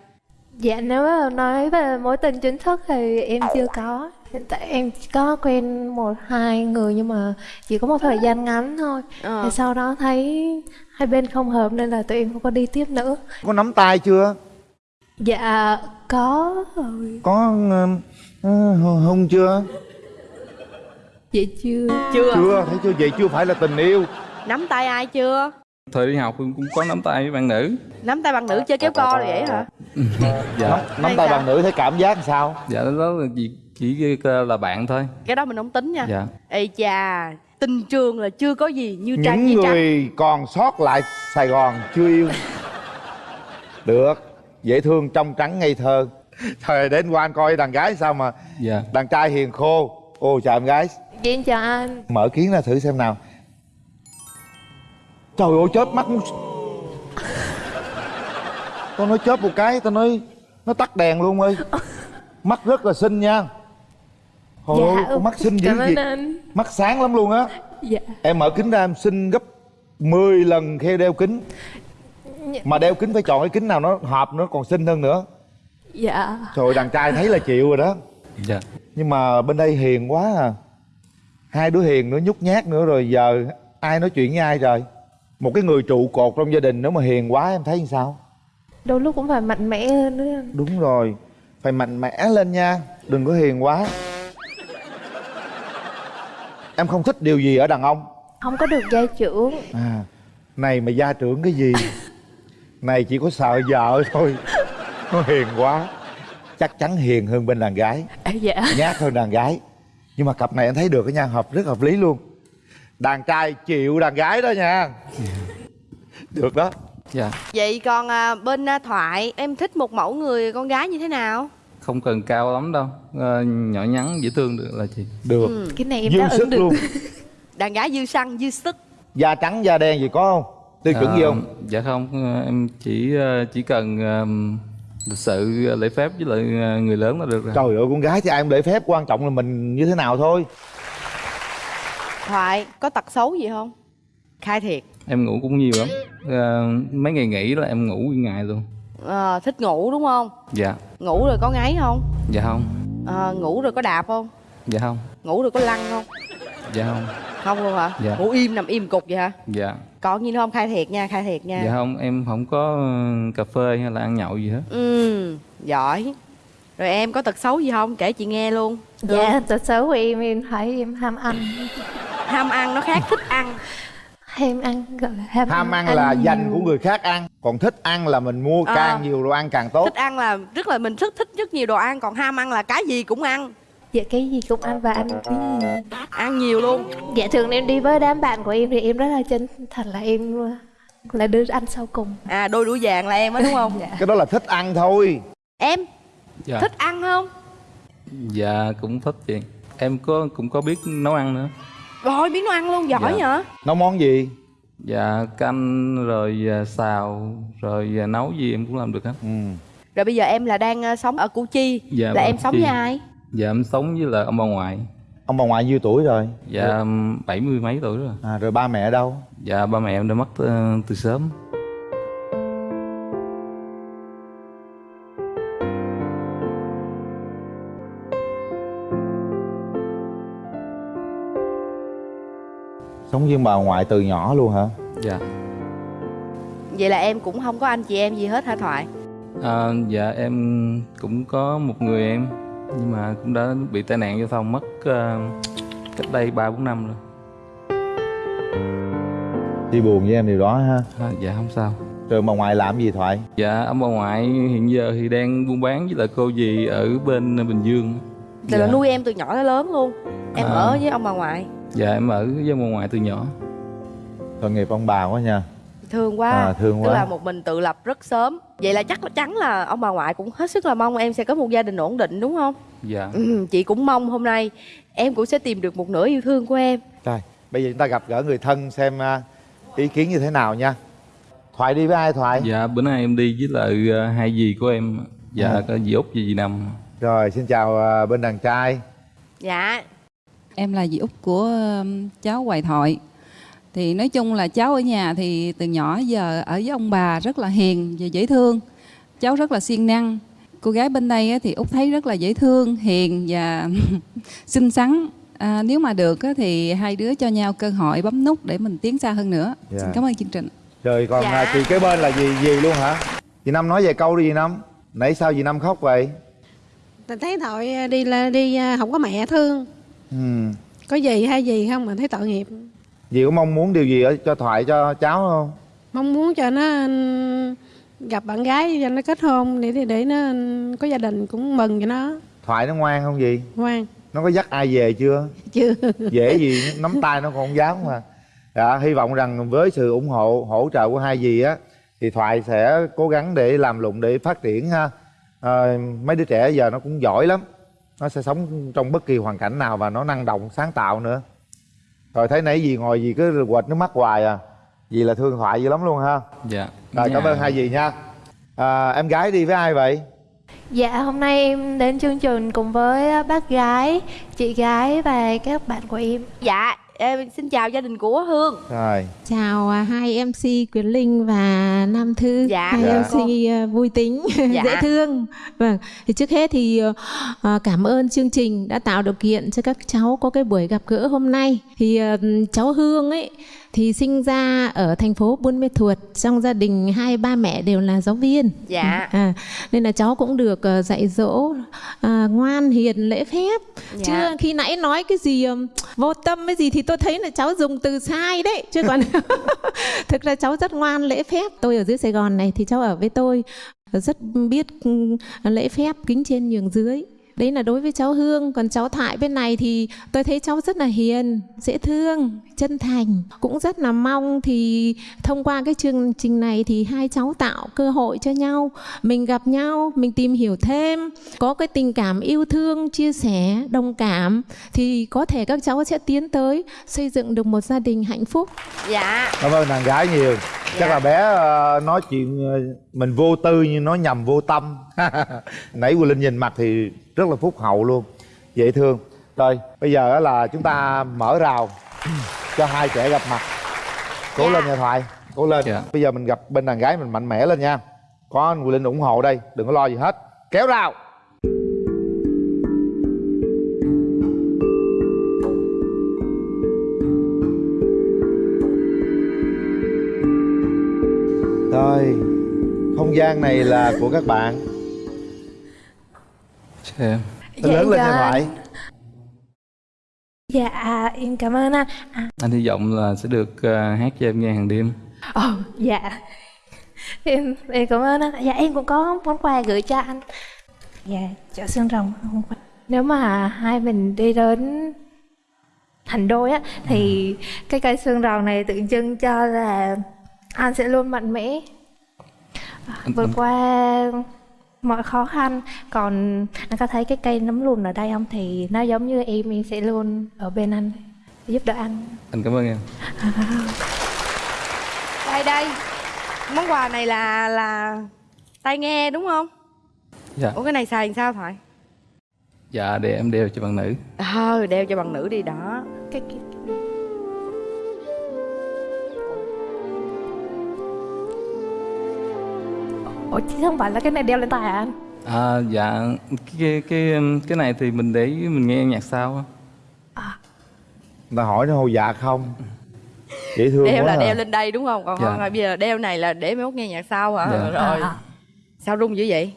Dạ nếu mà nói về mối tình chính thức thì em chưa có. Hiện tại em có quen một hai người nhưng mà chỉ có một thời gian ngắn thôi. Ờ. Thì sau đó thấy hai bên không hợp nên là tụi em không có đi tiếp nữa. Có nắm tay chưa Dạ có. Rồi có uh, hung chưa? Vậy chưa. Chưa. Chưa thấy chưa? Vậy chưa phải là tình yêu. Nắm tay ai chưa? Thời đi học cũng có nắm tay với bạn nữ. Nắm tay bằng nữ chơi kéo co rồi vậy hả? Dạ. Nắm, nắm tay bằng nữ thấy cảm giác sao? Dạ đó là chỉ chỉ là bạn thôi. Cái đó mình không tính nha. Dạ. Ê chà tình trường là chưa có gì như trang những như trắng người còn sót lại sài gòn chưa yêu. Được dễ thương trong trắng ngây thơ. Thời đến qua anh coi đàn gái sao mà dạ. đàn trai hiền khô. Ô chào em gái. Dạ em chào anh. Mở kiến ra thử xem nào. Trời ơi chớp mắt muốn- tao nói chớp một cái tao nói nó tắt đèn luôn ơi. Mắt rất là xinh nha. Hồi ơi, con mắt xinh dữ gì. anh. Mắt sáng lắm luôn á. Dạ. Em mở kính ra em xinh gấp 10 lần khi đeo kính mà đeo kính phải chọn cái kính nào nó hợp nó còn xinh hơn nữa. Dạ. Trời đàn trai thấy là chịu rồi đó. Dạ. Nhưng mà bên đây hiền quá à. Hai đứa hiền nữa nhút nhát nữa rồi giờ ai nói chuyện với ai rồi một cái người trụ cột trong gia đình nếu mà hiền quá em thấy như sao? Đôi lúc cũng phải mạnh mẽ hơn nữa. Anh đúng rồi phải mạnh mẽ lên nha đừng có hiền quá. Em không thích điều gì ở đàn ông? Không có được gia trưởng. À này mà gia trưởng cái gì này chỉ có sợ vợ thôi. Nó hiền quá. Chắc chắn hiền hơn bên đàn gái. À, Dạ. Nhát hơn đàn gái. Nhưng mà cặp này anh thấy được cái nha hợp rất hợp lý luôn. Đàn trai chịu đàn gái đó nha. Được đó. Dạ. Vậy còn à, bên à, thoại em thích một mẫu người con gái như thế nào? Không cần cao lắm đâu. Ờ, nhỏ nhắn dễ thương được là chị. Được. Ừ. Cái này em dư đáp sức ứng được. luôn. Đàn gái dư xăng dư sức. Da trắng da đen gì có không tiêu chuẩn gì Ờ, không dạ không Ờ, em chỉ ờ, chỉ cần ờ, lịch sự ờ, lễ phép với lại ờ, người lớn là được rồi. Trời ơi con gái thì ai cũng lễ phép quan trọng là mình như thế nào thôi. Thoại có tật xấu gì không? Khai thiệt. Em ngủ cũng nhiều lắm. Ờ, mấy ngày nghỉ là em ngủ nguyên ngày luôn. Ờ, thích ngủ đúng không? Dạ. Ngủ rồi có ngáy không? Dạ không. Ờ, ngủ rồi có đạp không? Dạ không. Ngủ rồi có lăn không? Dạ không. Không luôn hả? Dạ. ngủ im nằm im cục vậy hả? Dạ còn gì nữa không? Khai thiệt nha khai thiệt nha. Dạ không em không có ờ, cà phê hay là ăn nhậu gì hết. Ừ giỏi. Rồi em có tật xấu gì không? Kể chị nghe luôn. Dạ tật xấu của em em thấy em ham ăn. Ham ăn nó khác thích ăn. Ham ăn gọi là ham, ham ăn là nhiều. dành của người khác ăn còn thích ăn là mình mua Ờ. càng nhiều đồ ăn càng tốt. Thích ăn là rất là mình rất thích rất nhiều đồ ăn còn ham ăn là cái gì cũng ăn Dạ cái gì cũng ăn và ăn cái gì. Ăn nhiều luôn. Dạ thường em đi với đám bạn của em thì em rất là chân thật là em là đứa ăn sau cùng. À đôi đũa vàng là em á đúng không? Cái đó là thích ăn thôi. Em? Dạ. Thích ăn không? Dạ cũng thích chị. Em có cũng có biết nấu ăn nữa. Rồi biết nấu ăn luôn giỏi Dạ. nhở? Nấu món gì? Dạ canh rồi à, xào rồi à, nấu gì em cũng làm được hết. Ừ. rồi bây giờ em là đang ờ, sống ở củ chi. Dạ, là vâng, em sống Chi. với ai dạ em sống với là ông bà ngoại. Ông bà ngoại nhiêu tuổi rồi? Dạ bảy mươi mấy tuổi rồi. À, rồi ba mẹ ở đâu? Dạ ba mẹ em đã mất ờ, từ sớm. Sống với bà ngoại từ nhỏ luôn hả? Dạ. Vậy là em cũng không có anh chị em gì hết hả thoại? À, dạ em cũng có một người em nhưng mà cũng đã bị tai nạn giao thông mất ờ, cách đây ba bốn năm rồi. Đi buồn với em điều đó ha? À, dạ không sao. Rồi bà ngoại làm gì thoại? Dạ ông bà ngoại hiện giờ thì đang buôn bán với lại cô dì ở bên bình dương. Là Dạ. nuôi em từ nhỏ tới lớn luôn. Em À. ở với ông bà ngoại. Dạ em ở với ông bà ngoại từ nhỏ. Tội nghiệp ông bà quá nha thương quá. À, thương tức quá. là một mình tự lập rất sớm. Vậy là chắc chắn là ông bà ngoại cũng hết sức là mong em sẽ có một gia đình ổn định đúng không? Dạ. Ừ, chị cũng mong hôm nay em cũng sẽ tìm được một nửa yêu thương của em. Rồi bây giờ chúng ta gặp gỡ người thân xem à, ý kiến như thế nào nha. Thoại đi với ai thoại? Dạ bữa nay em đi với lại ờ, hai dì của em. Dạ Ừ. có dì Út với dì Năm Rồi xin chào à, bên đàn trai. Dạ. Em là dì út của cháu Hoài Thoại Thì nói chung là cháu ở nhà thì từ nhỏ giờ ở với ông bà rất là hiền và dễ thương. Cháu rất là siêng năng. Cô gái bên đây á thì út thấy rất là dễ thương, hiền và xinh xắn. À, Nếu mà được á thì hai đứa cho nhau cơ hội bấm nút để mình tiến xa hơn nữa. Dạ. Xin cảm ơn chương trình. Rồi còn Dạ. à, chị kế bên là gì gì luôn hả? Chị Năm nói vài câu đi chị Năm. Nãy sao chị Năm khóc vậy? Mình thấy tội đi là đi à, không có mẹ thương. Ừ. Có gì hay gì không mà thấy tội nghiệp Dì có mong muốn điều gì ở cho Thoại cho cháu không? Mong muốn cho nó ừm, gặp bạn gái cho nó kết hôn để để, để nó ừm, có gia đình cũng mừng cho nó. Thoại nó ngoan không gì ngoan. Nó có dắt ai về chưa? Chưa. Dễ gì nắm tay nó còn không dám mà. Dạ, Hy vọng rằng với sự ủng hộ hỗ trợ của hai dì á Thì Thoại sẽ cố gắng để làm lụng để phát triển ha. À, Mấy đứa trẻ giờ nó cũng giỏi lắm. Nó sẽ sống trong bất kỳ hoàn cảnh nào và nó năng động sáng tạo nữa Rồi thấy nãy dì ngồi dì cứ quệt nước mắt hoài à Dì là thương Thoại dữ lắm luôn ha Dạ Rồi cảm Dạ. ơn hai dì nha à, Em gái đi với ai vậy? Dạ hôm nay em đến chương trình cùng với bác gái, chị gái và các bạn của em. dạ em xin chào gia đình của hương Rồi Chào à, hai MC Quyền Linh và Nam Thư, Dạ. hai Dạ. MC à, vui tính, Dạ. dễ thương. Vâng, thì trước hết thì à, cảm ơn chương trình đã tạo điều kiện cho các cháu có cái buổi gặp gỡ hôm nay. Thì à, cháu Hương ấy thì sinh ra ở thành phố Buôn Mê Thuột, trong gia đình hai ba mẹ đều là giáo viên. Dạ. À, nên là cháu cũng được à, dạy dỗ à, ngoan hiền lễ phép. Dạ. Chứ khi nãy nói cái gì ừm, vô tâm cái gì thì tôi thấy là cháu dùng từ sai đấy chứ còn thực ra cháu rất ngoan lễ phép tôi ở dưới sài gòn này thì cháu ở với tôi rất biết lễ phép kính trên nhường dưới đấy là đối với cháu hương. Còn cháu thoại bên này thì tôi thấy cháu rất là hiền dễ thương chân thành. Cũng rất là mong thì thông qua cái chương trình này thì hai cháu tạo cơ hội cho nhau. Mình gặp nhau mình tìm hiểu thêm có cái tình cảm yêu thương chia sẻ đồng cảm thì có thể các cháu sẽ tiến tới xây dựng được một gia đình hạnh phúc. Dạ. Cảm ơn đàn gái nhiều. Chắc là bé ờ, nói chuyện ờ, mình vô tư nhưng nói nhầm vô tâm. Nãy Quỳnh Linh nhìn mặt thì rất là phúc hậu luôn. Dễ thương. Rồi bây giờ á là chúng ta mở rào cho hai trẻ gặp mặt. Cố lên nha Thoại Cố lên. Bây giờ mình gặp bên đàn gái mình mạnh mẽ lên nha. Có anh Quỳnh Linh ủng hộ đây Đừng có lo gì hết. Kéo rào. Rồi Không gian này là của các bạn Chào em Dạ, Lớn lên dạ. Thoại Dạ à, em cảm ơn anh. À, Anh hy vọng là sẽ được ờ, hát cho em nghe hàng đêm ồ, dạ. Em em cảm ơn anh. Dạ em cũng có món quà gửi cho anh. Dạ, chợ xương rồng hôm qua. Nếu mà hai mình đi đến thành đôi á thì cái cây xương rồng này tượng trưng cho là anh sẽ luôn mạnh mẽ vượt qua mọi khó khăn. Còn anh có thấy cái cây nấm lùn ở đây không? Thì nó giống như em em sẽ luôn ở bên anh giúp đỡ anh. Anh cảm ơn em. Đây đây. Món quà này là là tai nghe đúng không? Dạ. Ủa cái này xài làm sao thoại? Dạ để em đeo cho bạn nữ. Ờ đeo cho bằng nữ đi đó. Cái, cái Ủa chứ không phải là cái này đeo lên tai hả anh? À dạ cái cái cái này thì mình để mình nghe nhạc sao á. Người ta hỏi nó hô dạ không? Dễ thương đeo quá là à. đeo lên đây đúng không? Còn Dạ. là bây giờ đeo này là để mấy mốt nghe nhạc sau hả? Dạ. rồi. À, sao rung dữ vậy?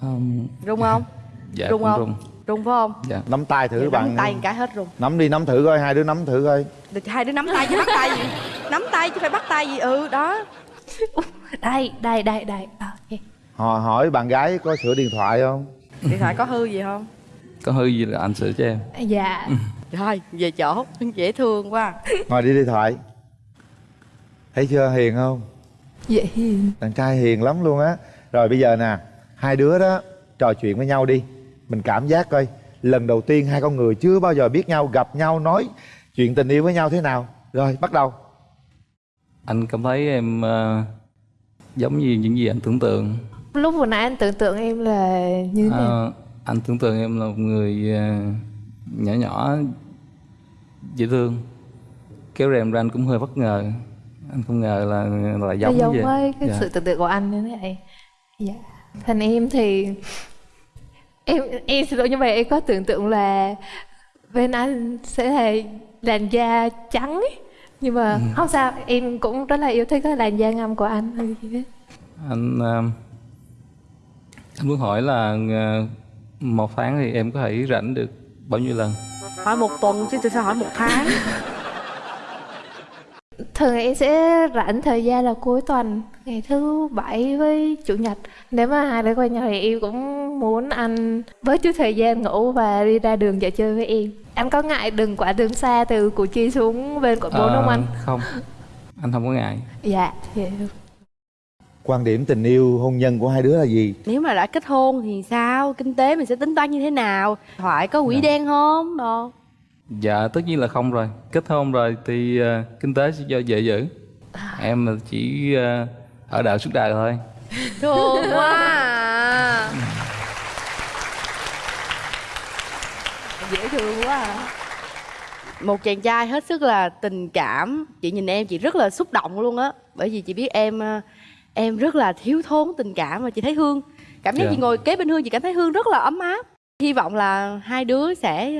Um, rung không? Dạ rung không? rung. Rung phải không? Dạ. Nắm tay thử Giờ bạn. nắm tay một cái hết rung. Nắm đi nắm thử coi Hai đứa nắm thử coi. Được, hai đứa nắm tay chứ bắt tay gì? Nắm tay chứ phải bắt tay gì? Ừ đó đây đây đây đây. Ờ, ok. Họ hỏi bạn gái có sửa điện thoại không? Điện thoại có hư gì không? Có hư gì là anh sửa cho em. Dạ. Rồi về chỗ dễ thương quá. Ngồi đi điện thoại. Thấy chưa hiền không? Dễ hiền. Đàn trai hiền lắm luôn á. Rồi bây giờ nè Hai đứa đó trò chuyện với nhau đi. Mình cảm giác coi Lần đầu tiên hai con người chưa bao giờ biết nhau Gặp nhau nói chuyện tình yêu với nhau thế nào. Rồi bắt đầu Anh cảm thấy em ờ, giống như những gì anh tưởng tượng. Lúc vừa nãy anh tưởng tượng em là như thế nào? Ờ, anh tưởng tượng em là một người ờ, nhỏ nhỏ dễ thương. Kéo rèm ra anh cũng hơi bất ngờ. Anh không ngờ là là giống giống vậy. với cái Dạ. sự tưởng tượng của anh như thế này. Dạ. Thành em thì em em xin lỗi nhưng mà em có tưởng tượng là bên anh sẽ là làn da trắng ấy. Nhưng mà Ừ. không sao em cũng rất là yêu thích cái làn da ngâm của anh. Hay gì hết anh ờ, anh muốn hỏi là ờ, một tháng thì em có thể rảnh được bao nhiêu lần? Hỏi một tuần chứ tôi sao hỏi một tháng thường em sẽ rảnh thời gian là cuối tuần ngày thứ bảy với chủ nhật. Nếu mà hai đứa quen nhau thì em cũng muốn anh bớt chút thời gian ngủ và đi ra đường dạo chơi với em. Anh có ngại đường quả đường xa từ củ chi xuống bên quận bốn không Ờ, anh? không. Anh không có ngại. Dạ dạ quan điểm tình yêu hôn nhân của hai đứa là gì? Nếu mà đã kết hôn thì sao? Kinh tế mình sẽ tính toán như thế nào? Thoại có quỹ đen không? Đồ dạ tất nhiên là không rồi. Kết hôn rồi thì ờ, kinh tế sẽ do vợ giữ. Em chỉ ờ, ở đợi suốt đời thôi. Thương quá à. dễ thương quá à. một chàng trai hết sức là tình cảm. Chị nhìn em chị rất là xúc động luôn á. Bởi vì chị biết em ờ, em rất là thiếu thốn tình cảm và chị thấy hương. Cảm giác Dạ. chị ngồi kế bên hương chị cảm thấy hương rất là ấm áp. Hy vọng là hai đứa sẽ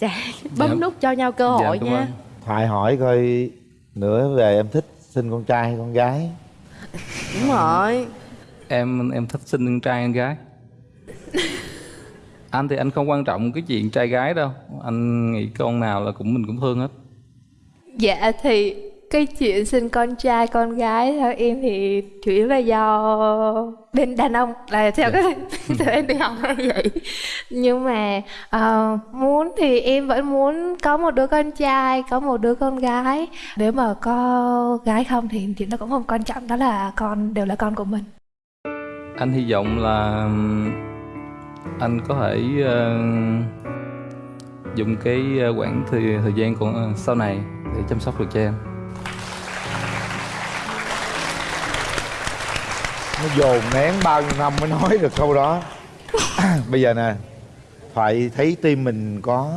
ờ, sẽ bấm Dạ. nút cho nhau cơ hội cảm nha. ơn. thoại hỏi coi nữa về em thích sinh con trai hay con gái. Đúng rồi. Em em thích sinh con trai con gái? Anh thì anh không quan trọng cái chuyện trai gái đâu. Anh nghĩ con nào là cũng mình cũng thương hết. Dạ thì cái chuyện sinh con trai con gái theo em thì chủ yếu là do bên đàn ông là theo cái theo em đi học là vậy. Nhưng mà ờ, muốn thì em vẫn muốn có một đứa con trai có một đứa con gái. Nếu mà có gái không thì chuyện đó cũng không quan trọng đó là con đều là con của mình. Anh hy vọng là anh có thể ờ, dùng cái ờ, quãng thời thời gian còn ờ, sau này để chăm sóc được cho em nó dồn nén bao nhiêu năm mới nói được câu đó. Bây giờ nè thoại thấy tim mình có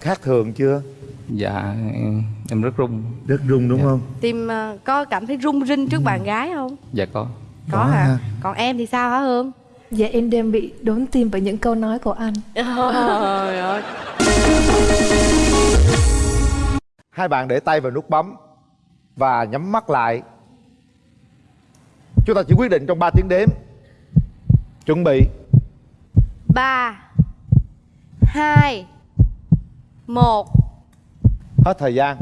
khác thường chưa? Dạ em, em rất rung rất rung đúng không? Tim ờ, có cảm thấy rung rinh trước bạn gái không? Dạ có. Có hả? còn em thì sao hả hương? Dạ em đang bị đốn tim bởi những câu nói của anh. Trời ơi. hai bạn để tay vào nút bấm và nhắm mắt lại chúng ta chỉ quyết định trong 3 tiếng đếm. Chuẩn bị. Ba hai một. Hết thời gian.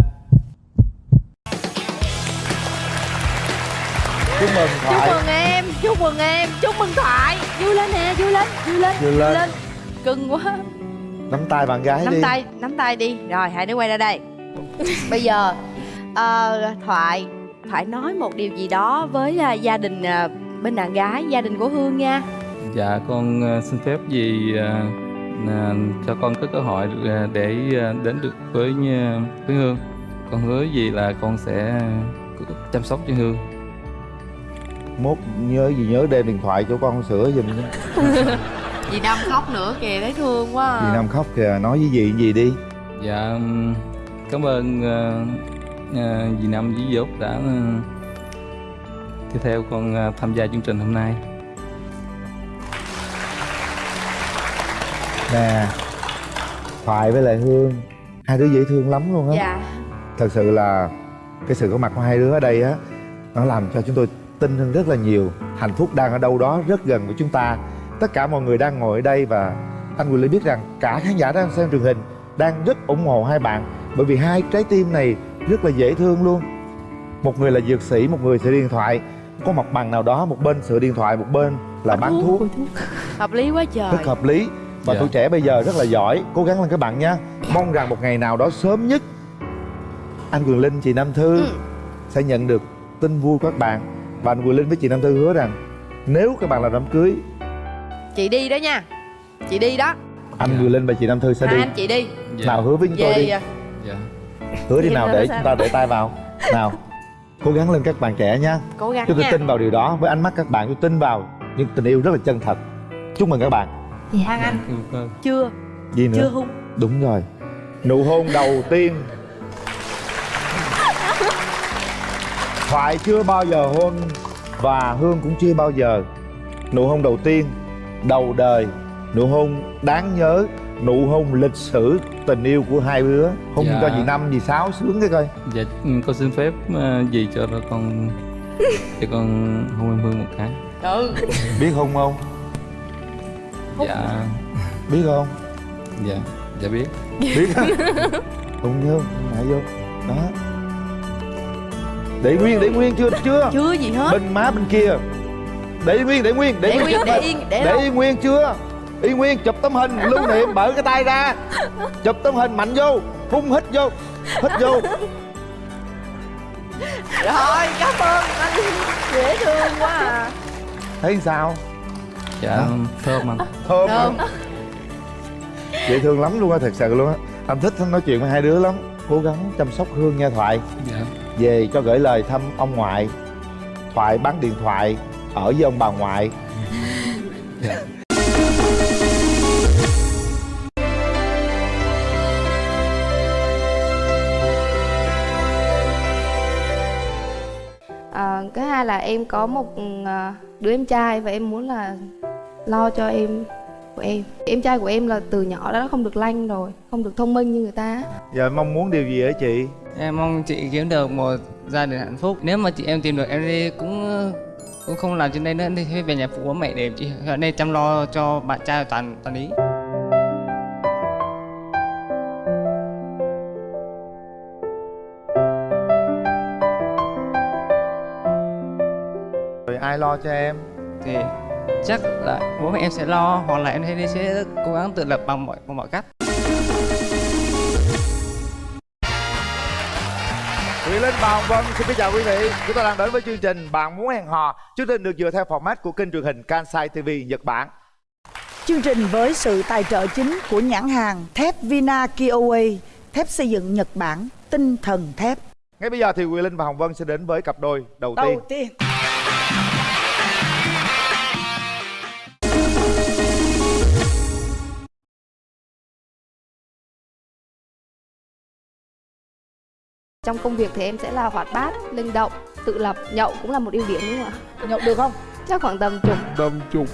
Chúc mừng chúc thoại mừng em chúc mừng em chúc mừng thoại. Vui lên nè vui lên vui lên Vui lên. cưng quá. Nắm tay bạn gái nắm đi. tay nắm tay đi. Rồi hai đứa quay ra đây. Bây giờ ờ, thoại thoại nói một điều gì đó với à, gia đình à, bên đàn gái gia đình của hương nha. Dạ con ờ, xin phép gì ờ, là cho con có cơ hội ờ, để ờ, đến được với ờ, với hương. Con hứa gì là con sẽ chăm sóc cho hương. Mốt nhớ gì nhớ đem điện thoại cho con sửa giùm nhé. Dì năm khóc nữa kìa thấy thương quá à. dì năm khóc kìa nói với dì gì đi? Dạ cảm ơn ờ, dì năm với dì út đã ờ, đi theo con ờ, tham gia chương trình hôm nay. Nè thoại với lại hương. Hai đứa dễ thương lắm luôn á. Dạ. Thật sự là cái sự có mặt của hai đứa ở đây á nó làm cho chúng tôi tin hơn rất là nhiều. Hạnh phúc đang ở đâu đó rất gần với chúng ta. Tất cả mọi người đang ngồi ở đây và anh Quyền Linh biết rằng cả khán giả đang xem truyền hình đang rất ủng hộ hai bạn. Bởi vì hai trái tim này rất là dễ thương luôn. Một người là dược sĩ một người sửa điện thoại. Có mặt bằng nào đó một bên sửa điện thoại một bên là bán thuốc. hợp lý quá trời. Rất hợp lý. Và Dạ. tuổi trẻ bây giờ rất là giỏi. Cố gắng lên các bạn nha. Mong rằng một ngày nào đó sớm nhất anh Quyền Linh chị Nam Thư sẽ nhận được tin vui của các bạn. Và anh Quyền Linh với chị Nam Thư hứa rằng nếu các bạn làm đám cưới chị đi đó nha. Chị đi đó. anh Quyền Linh và chị Nam Thư sẽ hai đi. anh chị đi. Nào hứa với chúng tôi đi. về dạ hứa đi nào để chúng ta để tay vào. Nào cố gắng lên các bạn trẻ nha. Cố gắng tôi nha. tin vào điều đó. Với ánh mắt các bạn tôi tin vào những tình yêu rất là chân thật. Chúc mừng các bạn. Hoàng Anh. Chưa. Gì nữa? Chưa hung đúng rồi. Nụ hôn đầu tiên. Thoại chưa bao giờ hôn và hương cũng chưa bao giờ. Nụ hôn đầu tiên đầu đời. Nụ hôn đáng nhớ nụ hôn lịch sử tình yêu của hai đứa. Hôn Dạ. cho chị năm chị sáu sướng cái coi. Dạ, ừ, con xin phép ờ, gì cho nó con cho con hôn em Hương một cái. Ừ. Biết hôn không? Dạ. Biết không? Dạ, dạ biết. Biết á. Hôn vô ngại vô. Đó. Để nguyên để nguyên chưa chưa? Chưa gì hết. Bên má bên kia. Để nguyên để nguyên để, Để nguyên, chụp để yên, để để nguyên chưa yên nguyên chụp tấm hình lưu niệm mở cái tay ra. Chụp tấm hình mạnh vô phun hít vô hít vô. Rồi cảm ơn. Anh dễ thương quá à. Thấy sao? Dạ, thơm anh thơm Thơm. hả? dễ thương lắm luôn á thật sự luôn á. Anh thích nói chuyện với hai đứa lắm. Cố gắng chăm sóc hương nha thoại. Dạ. Về cho gửi lời thăm ông ngoại. Thoại bán điện thoại ở với ông bà ngoại. Dạ Cái hai là em có một à, đứa em trai và em muốn là lo cho em của em em trai của em là từ nhỏ đã không được lanh rồi không được thông minh như người ta giờ mong muốn điều gì ở chị Em mong chị kiếm được một gia đình hạnh phúc. Nếu mà chị em tìm được em đi cũng cũng không làm trên đây nữa thì về nhà phụ bố mẹ để chị ở đây chăm lo cho bạn trai toàn toàn ý. Rồi ai lo cho em Thì chắc là bố mẹ em sẽ lo hoặc là em sẽ sẽ cố gắng tự lập bằng mọi bằng mọi cách. Quyền Linh và Hồng Vân xin kính chào quý vị Chúng ta đang đến với chương trình Bạn muốn hẹn hò Chương trình được dựa theo format của kênh truyền hình Kansai TV Nhật Bản Chương trình với sự tài trợ chính của nhãn hàng thép Vina Kiowa, thép xây dựng Nhật Bản, tinh thần thép. Ngay bây giờ thì Quyền Linh và Hồng Vân sẽ đến với cặp đôi đầu tiên Đầu tiên. Trong công việc thì em sẽ là hoạt bát linh động tự lập. Nhậu cũng là một ưu điểm đúng không ạ? Nhậu được không? Chắc khoảng tầm chục. Đầm chục.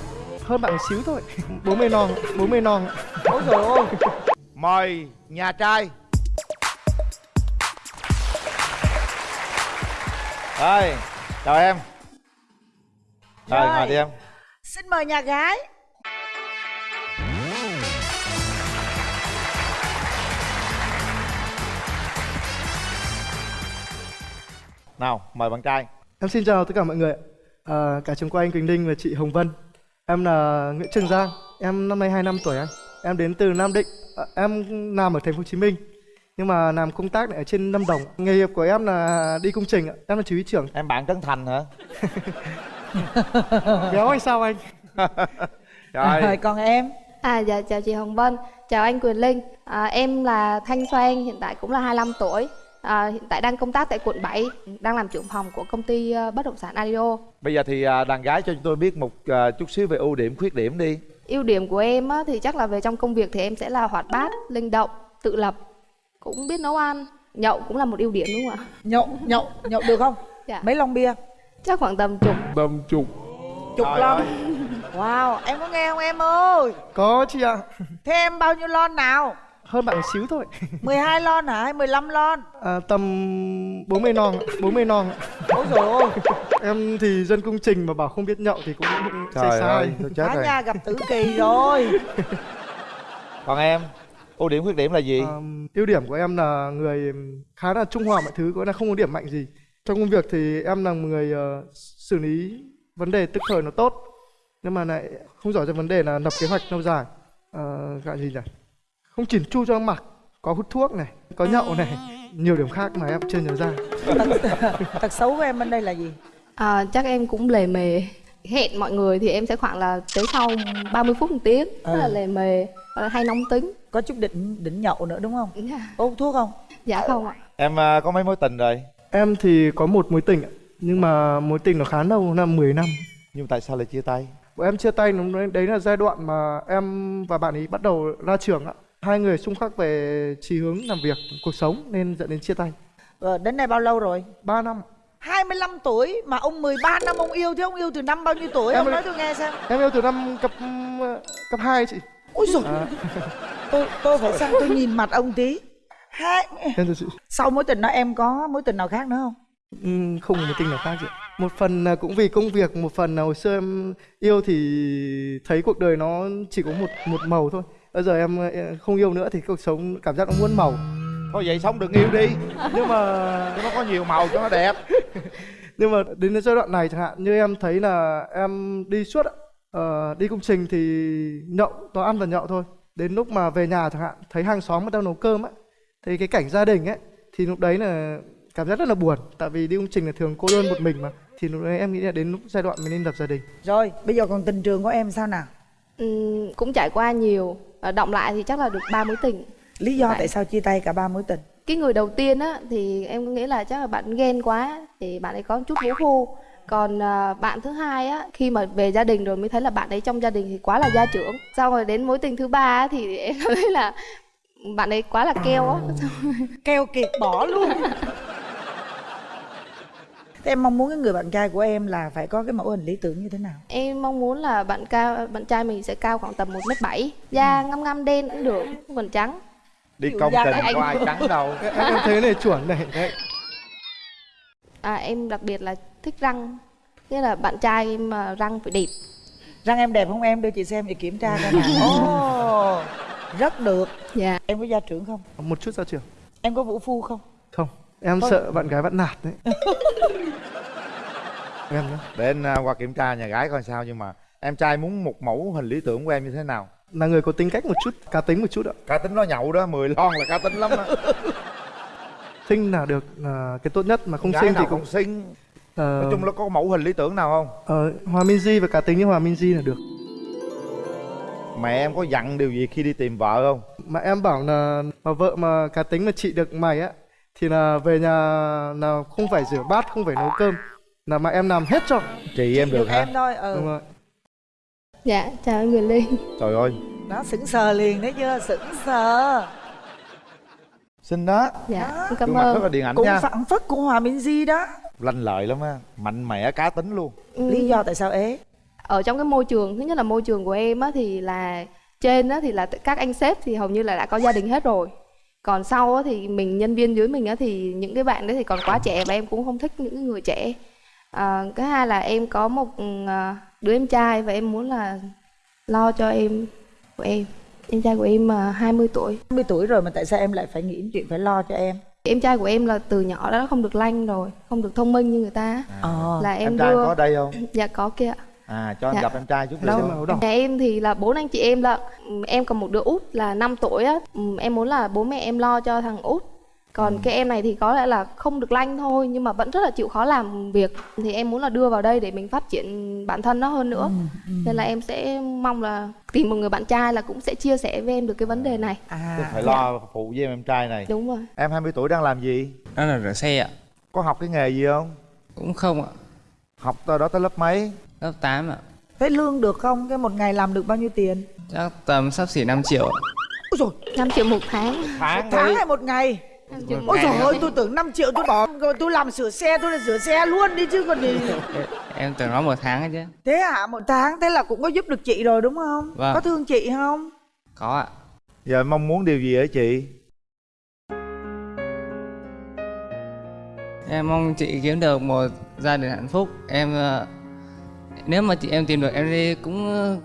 Hơn bạn một xíu thôi. 40 non 40 non. Ôi trời ơi. Mời nhà trai. Rồi, chào em. Rồi, Rồi. ngồi đi em. Xin mời nhà gái. Nào, mời bạn trai. Em xin chào tất cả mọi người à, Cả trường quay anh Quỳnh Đinh và chị Hồng Vân. Em là Nguyễn Trường Giang. Em năm nay 25 tuổi anh. Em đến từ Nam Định. À, Em làm ở thành phố Hồ Chí Minh. Nhưng mà làm công tác này ở trên Lâm Đồng. Nghề nghiệp của em là đi công trình ạ. Em là chỉ huy trưởng. Em bạn Trấn Thành hả? Béo hay sao anh? Rồi. Còn em? À dạ chào chị Hồng Vân, chào anh Quyền Linh. À, Em là Thanh Xoan, hiện tại cũng là 25 tuổi à, Hiện tại đang công tác tại quận 7 Đang làm trưởng phòng của công ty ờ, bất động sản Adio Bây giờ thì à, đàn gái cho chúng tôi biết một à, chút xíu về ưu điểm, khuyết điểm đi Ưu điểm của em á, thì chắc là về trong công việc thì em sẽ là hoạt bát, linh động, tự lập Cũng biết nấu ăn Nhậu cũng là một ưu điểm đúng không ạ? Nhậu, nhậu, nhậu được không? Dạ. Mấy lon bia? Chắc khoảng tầm chục Đầm chục Chục Trời lon. ơi. Wow, em có nghe không em ơi? Có chị ạ Thế em bao nhiêu lon nào? Hơn bạn một xíu thôi. 12 lon hả? Hay 15 lon? à, Tầm 40 non 40 non Ôi trời ơi Em thì dân công trình mà bảo không biết nhậu thì cũng sai Trời sai ơi, tôi chết Á rồi. nha gặp tử kỳ rồi. Còn em, ưu điểm, khuyết điểm là gì? Ờm, ưu điểm của em là người khá là trung hòa mọi thứ có là không có điểm mạnh gì. Trong công việc thì em là một người ờ, xử lý vấn đề tức thời nó tốt nhưng mà lại không giỏi cho vấn đề là lập kế hoạch lâu dài. Uh, gọi gì nhỉ không chỉn chu cho mặc có hút thuốc này có nhậu này nhiều điểm khác mà em chưa nhớ ra Tật xấu của em bên đây là gì? à, Chắc em cũng lề mề Hẹn mọi người thì em sẽ khoảng là tới sau 30 phút một tiếng Rất là Ừ. lề mề, hay nóng tính Có chút đỉnh đỉnh nhậu nữa đúng không? Có hút thuốc không? Dạ không ạ Em à, có mấy mối tình rồi? Em thì có một mối tình ạ, nhưng mà mối tình nó khá lâu, là 10 năm. Nhưng tại sao lại chia tay? Bọn em chia tay đấy là giai đoạn mà em và bạn ấy bắt đầu ra trường ạ. Hai người xung khắc về chí hướng làm việc, cuộc sống nên dẫn đến chia tay. Ờ, đến nay bao lâu rồi 3 năm 25 tuổi mà ông 13 năm ông yêu thế ông yêu từ năm bao nhiêu tuổi Em ông nói tôi nghe xem Em yêu từ năm cấp cấp 2 chị. ôi rồi À. tôi tôi phải sang tôi nhìn mặt ông tí hai Em chị. sau mối tình đó em có mối tình nào khác nữa không Ừm, không một tình nào khác chị. Một phần là cũng vì công việc, một phần là hồi xưa em yêu thì thấy cuộc đời nó chỉ có một một màu thôi. Bây giờ em không yêu nữa thì cuộc sống cảm giác nó muôn màu. Thôi vậy sống đừng yêu đi. Nhưng mà Cho nó có nhiều màu cho nó đẹp. Nhưng mà đến cái giai đoạn này chẳng hạn như em thấy là em đi suốt. Ờ, đi công trình thì nhậu toàn ăn và nhậu thôi. Đến lúc mà về nhà chẳng hạn thấy hàng xóm đầu nấu cơm á thì cái cảnh gia đình ấy thì lúc đấy là cảm giác rất là buồn. Tại vì đi công trình là thường cô đơn một mình mà thì lúc đấy em nghĩ là đến lúc giai đoạn mình nên lập gia đình. Rồi bây giờ còn tình trường của em sao nào? Ừm, cũng trải qua nhiều động lại thì chắc là được ba mối tình. Lý do Tại- tại sao chia tay cả ba mối tình? Cái người đầu tiên á thì em nghĩ là chắc là bạn ghen quá thì bạn ấy có chút vũ phu còn à, bạn thứ hai á khi mà về gia đình rồi mới thấy là bạn ấy trong gia đình thì quá là gia trưởng. Sau rồi đến mối tình thứ ba á, thì em thấy là bạn ấy quá là keo á. Keo kiệt bỏ luôn thế em mong muốn cái người bạn trai của em là phải có cái mẫu hình lý tưởng như thế nào? Em mong muốn là bạn cao bạn trai mình sẽ cao khoảng tầm một mét bảy da ngăm ngăm đen cũng được không cần trắng. Đi công trình có ai trắng đâu. Em, em thấy này chuẩn này đấy. à, em đặc biệt là thích răng nghĩa là bạn trai em mà răng phải đẹp. Răng em đẹp không em? Đưa chị xem để kiểm tra coi nào. Ồ, rất được. Dạ. Em có gia trưởng không? Một chút ra trường em có vũ phu không? Không em Thôi. sợ bạn gái bắt nạt đấy. Em nhé Để anh à, qua kiểm tra nhà gái coi sao Nhưng mà em trai muốn một mẫu hình lý tưởng của em như thế nào? Là người có tính cách một chút cá tính một chút ạ. Cá tính nó nhậu đó, 10 lon là cá tính lắm đó sinh là được là cái tốt nhất mà không Gái sinh thì cũng không xinh. Ờ, Nói chung là có mẫu hình lý tưởng nào không? Ờ, Hòa Minzy và cá tính như Hòa Minzy là được. Mẹ em có dặn điều gì khi đi tìm vợ không? Mà em bảo là mà vợ mà cá tính mà chị được mày á thì là về nhà là không phải rửa bát không phải nấu cơm là mà em làm hết cho. Chị em được hả? Em thôi ừ. Đúng rồi. Dạ chào anh Quyền Linh. Trời ơi. Đó sững sờ liền đấy chưa sững sờ. Xinh đó. Dạ em cảm mặt rất ơn. là điện ảnh cũng nha. phản phất của Hòa Minzy đó. Lanh lợi lắm á Mạnh mẽ cá tính luôn. Lý do tại sao ế? Ở trong cái môi trường thứ nhất là môi trường của em á thì là trên á thì là các anh sếp thì hầu như là đã có gia đình hết rồi còn sau á thì mình nhân viên dưới mình á thì những cái bạn đấy thì còn quá trẻ và em cũng không thích những người trẻ. À, cái hai là em có một à, đứa em trai và em muốn là lo cho em của em. Em trai của em à, 20 tuổi. 20 tuổi rồi mà tại sao em lại phải nghĩ chuyện phải lo cho em? Em trai của em là từ nhỏ đã không được lanh rồi không được thông minh như người ta. Ờ. là em, Em trai đưa có ở đây không? Dạ có kia À cho anh Dạ. gặp em trai chút mà ở đâu? Nhà em thì là bốn anh chị em là em còn một đứa út là 5 tuổi á. Ừm, em muốn là bố mẹ em lo cho thằng út. Còn cái em này thì có lẽ là không được lanh thôi nhưng mà vẫn rất là chịu khó làm việc. Thì em muốn là đưa vào đây để mình phát triển bản thân nó hơn nữa. Nên là em sẽ mong là tìm một người bạn trai là cũng sẽ chia sẻ với em được cái vấn đề này. Tôi phải lo phụ với em em trai này. Đúng rồi. Em 20 tuổi đang làm gì? Đó là rửa xe ạ. Có học cái nghề gì không? Cũng không ạ. Học tới đó tới lớp mấy Lớp 8 ạ. Thế lương được không? Cái một ngày làm được bao nhiêu tiền? Chắc tầm sắp xỉ 5 triệu Ôi dồi, 5 triệu một tháng. Tháng một tháng hay một ngày? Một Ôi trời ơi, tôi tưởng 5 triệu tôi bỏ. Rồi tôi làm sửa xe, tôi là sửa xe luôn đi chứ còn gì. Em tưởng nó một tháng ấy chứ. Thế hả, một tháng thế là cũng có giúp được chị rồi đúng không? Vâng. Có thương chị không? Có ạ. Giờ mong muốn điều gì ở chị? Em mong chị kiếm được một gia đình hạnh phúc. Em ờ, Nếu mà chị em tìm được em đi cũng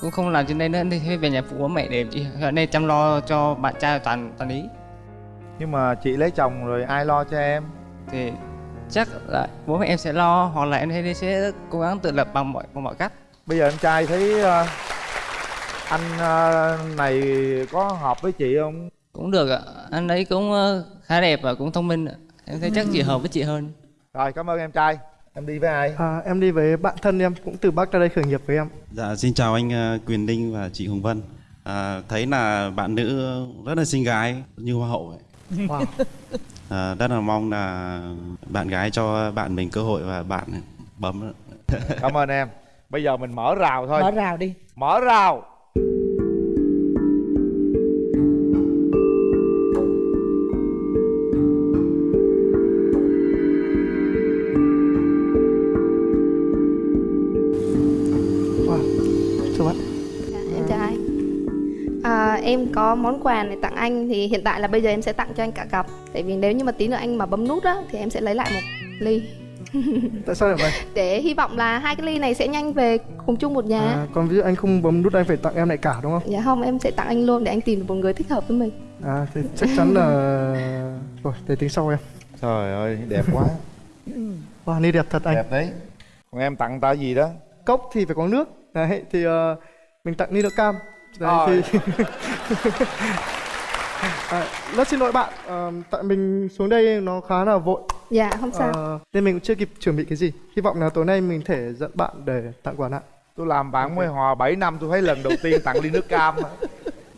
cũng không làm trên đây nữa thì về nhà phụ bố mẹ để chị ở đây chăm lo cho bạn trai toàn toàn ý. Nhưng mà chị lấy chồng rồi ai lo cho em? Thì chắc là bố mẹ em sẽ lo hoặc là em thấy sẽ cố gắng tự lập bằng mọi bằng mọi cách. Bây giờ em trai thấy ờ, anh ờ, này có hợp với chị không? Cũng được ạ. Anh ấy cũng ờ, khá đẹp và cũng thông minh ạ. Em thấy chắc chị hợp với chị hơn. Rồi cảm ơn em trai Em đi với ai? À, em đi với bạn thân em cũng từ Bắc ra đây khởi nghiệp với em. Dạ, xin chào anh ờ, Quyền Linh và chị Hồng Vân. À, thấy là bạn nữ rất là xinh gái như hoa hậu ấy. Wow. À, rất là mong là bạn gái cho bạn mình cơ hội và bạn bấm. Cảm ơn em. Bây giờ mình mở rào thôi. Mở rào đi. Mở rào Em có món quà này tặng anh Thì hiện tại là bây giờ em sẽ tặng cho anh cả cặp Tại vì nếu như mà tí nữa anh mà bấm nút á Thì em sẽ lấy lại một ly Tại sao lại vậy? Để hy vọng là hai cái ly này sẽ nhanh về cùng chung một nhà À, còn ví dụ anh không bấm nút anh phải tặng em lại cả đúng không? Dạ không em sẽ tặng anh luôn để anh tìm được một người thích hợp với mình À thì chắc chắn là rồi để tính sau em. Trời ơi đẹp quá Wow, ni đẹp thật anh. Đẹp đấy Còn em tặng ta gì đó Cốc thì phải có nước. Đấy thì ờ, mình tặng ni nước cam. Đấy Rồi. thì à, rất xin lỗi bạn, ờ, tại mình xuống đây nó khá là vội. Dạ không sao Ờ, nên mình cũng chưa kịp chuẩn bị cái gì. Hy vọng là tối nay mình thể dẫn bạn để tặng quà nặng. Tôi làm bạn mới hòa 7 năm tôi thấy lần đầu tiên tặng ly nước cam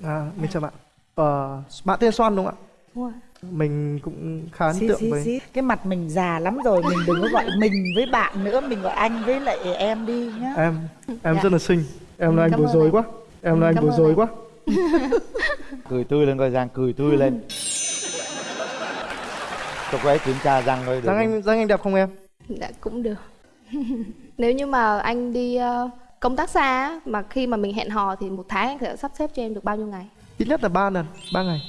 À, mình chào bạn. Ờ, bạn tên Soan đúng không ạ? Mình cũng khá ấn tượng xí, với xí. Cái mặt mình già lắm rồi Mình đừng có gọi mình với bạn nữa Mình gọi anh với lại em đi nhá em. Em Dạ. rất là xinh. Em là anh Cảm bối rối anh. quá. Em là anh Cảm bối rối anh. quá. Cười tươi lên coi Giang cười tươi lên Cho cô ấy kiểm tra răng coi được không? anh Giang anh đẹp không em? Dạ cũng được Nếu như mà anh đi ờ, công tác xa Mà khi mà mình hẹn hò thì một tháng anh sẽ sắp xếp cho em được bao nhiêu ngày Ít nhất là 3 lần, 3 ngày.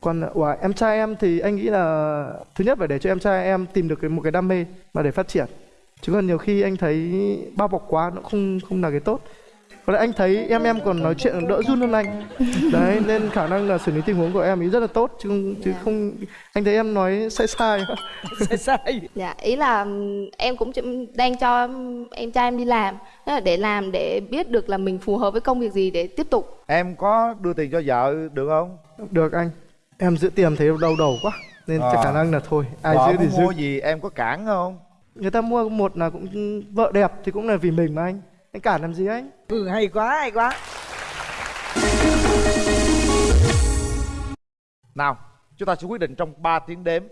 Còn wow, em trai em thì anh nghĩ là thứ nhất phải để cho em trai em tìm được cái một cái đam mê mà để phát triển. Chứ còn nhiều khi anh thấy bao bọc quá nó không không là cái tốt. Còn lại anh thấy em em còn nói chuyện đỡ run hơn anh. Đấy nên khả năng là xử lý tình huống của em ý rất là tốt chứ không chứ không anh thấy em nói sai sai. sai sai. Dạ ý là em cũng đang cho em trai em đi làm để làm để biết được là mình phù hợp với công việc gì để tiếp tục Em có đưa tiền cho vợ được không? Được anh. Em giữ tiền thấy đau đầu quá nên chắc khả năng là thôi ai Vợ giữ thì giữ. mua gì em có cản không? Người ta mua một là cũng vợ đẹp thì cũng là vì mình mà anh. Anh cản làm gì anh? Ừ hay quá hay quá Nào, chúng ta sẽ quyết định trong 3 tiếng đếm.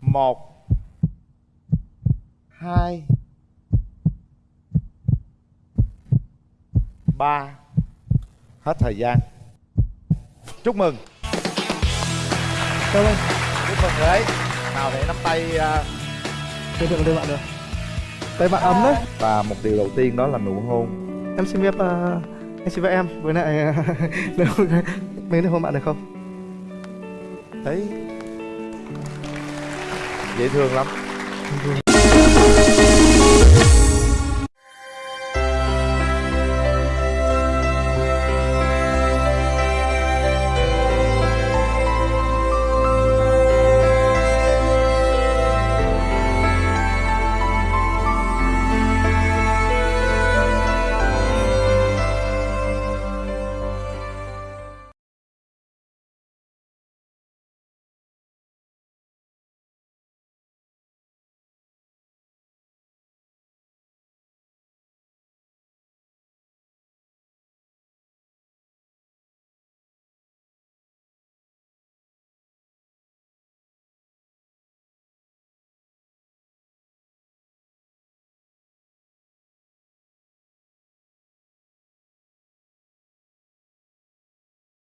1 2 3 Hết thời gian. Chúc mừng. Cảm ơn. Chúc mừng người ấy. Nào để nắm tay à, Tôi được tay bạn được. Tay bạn ấm đấy. và một điều đầu tiên đó là nụ hôn. Em xin phép uh, anh xin phép em với lại nếu mình được hôn bạn được không? Đấy. Dễ thương lắm.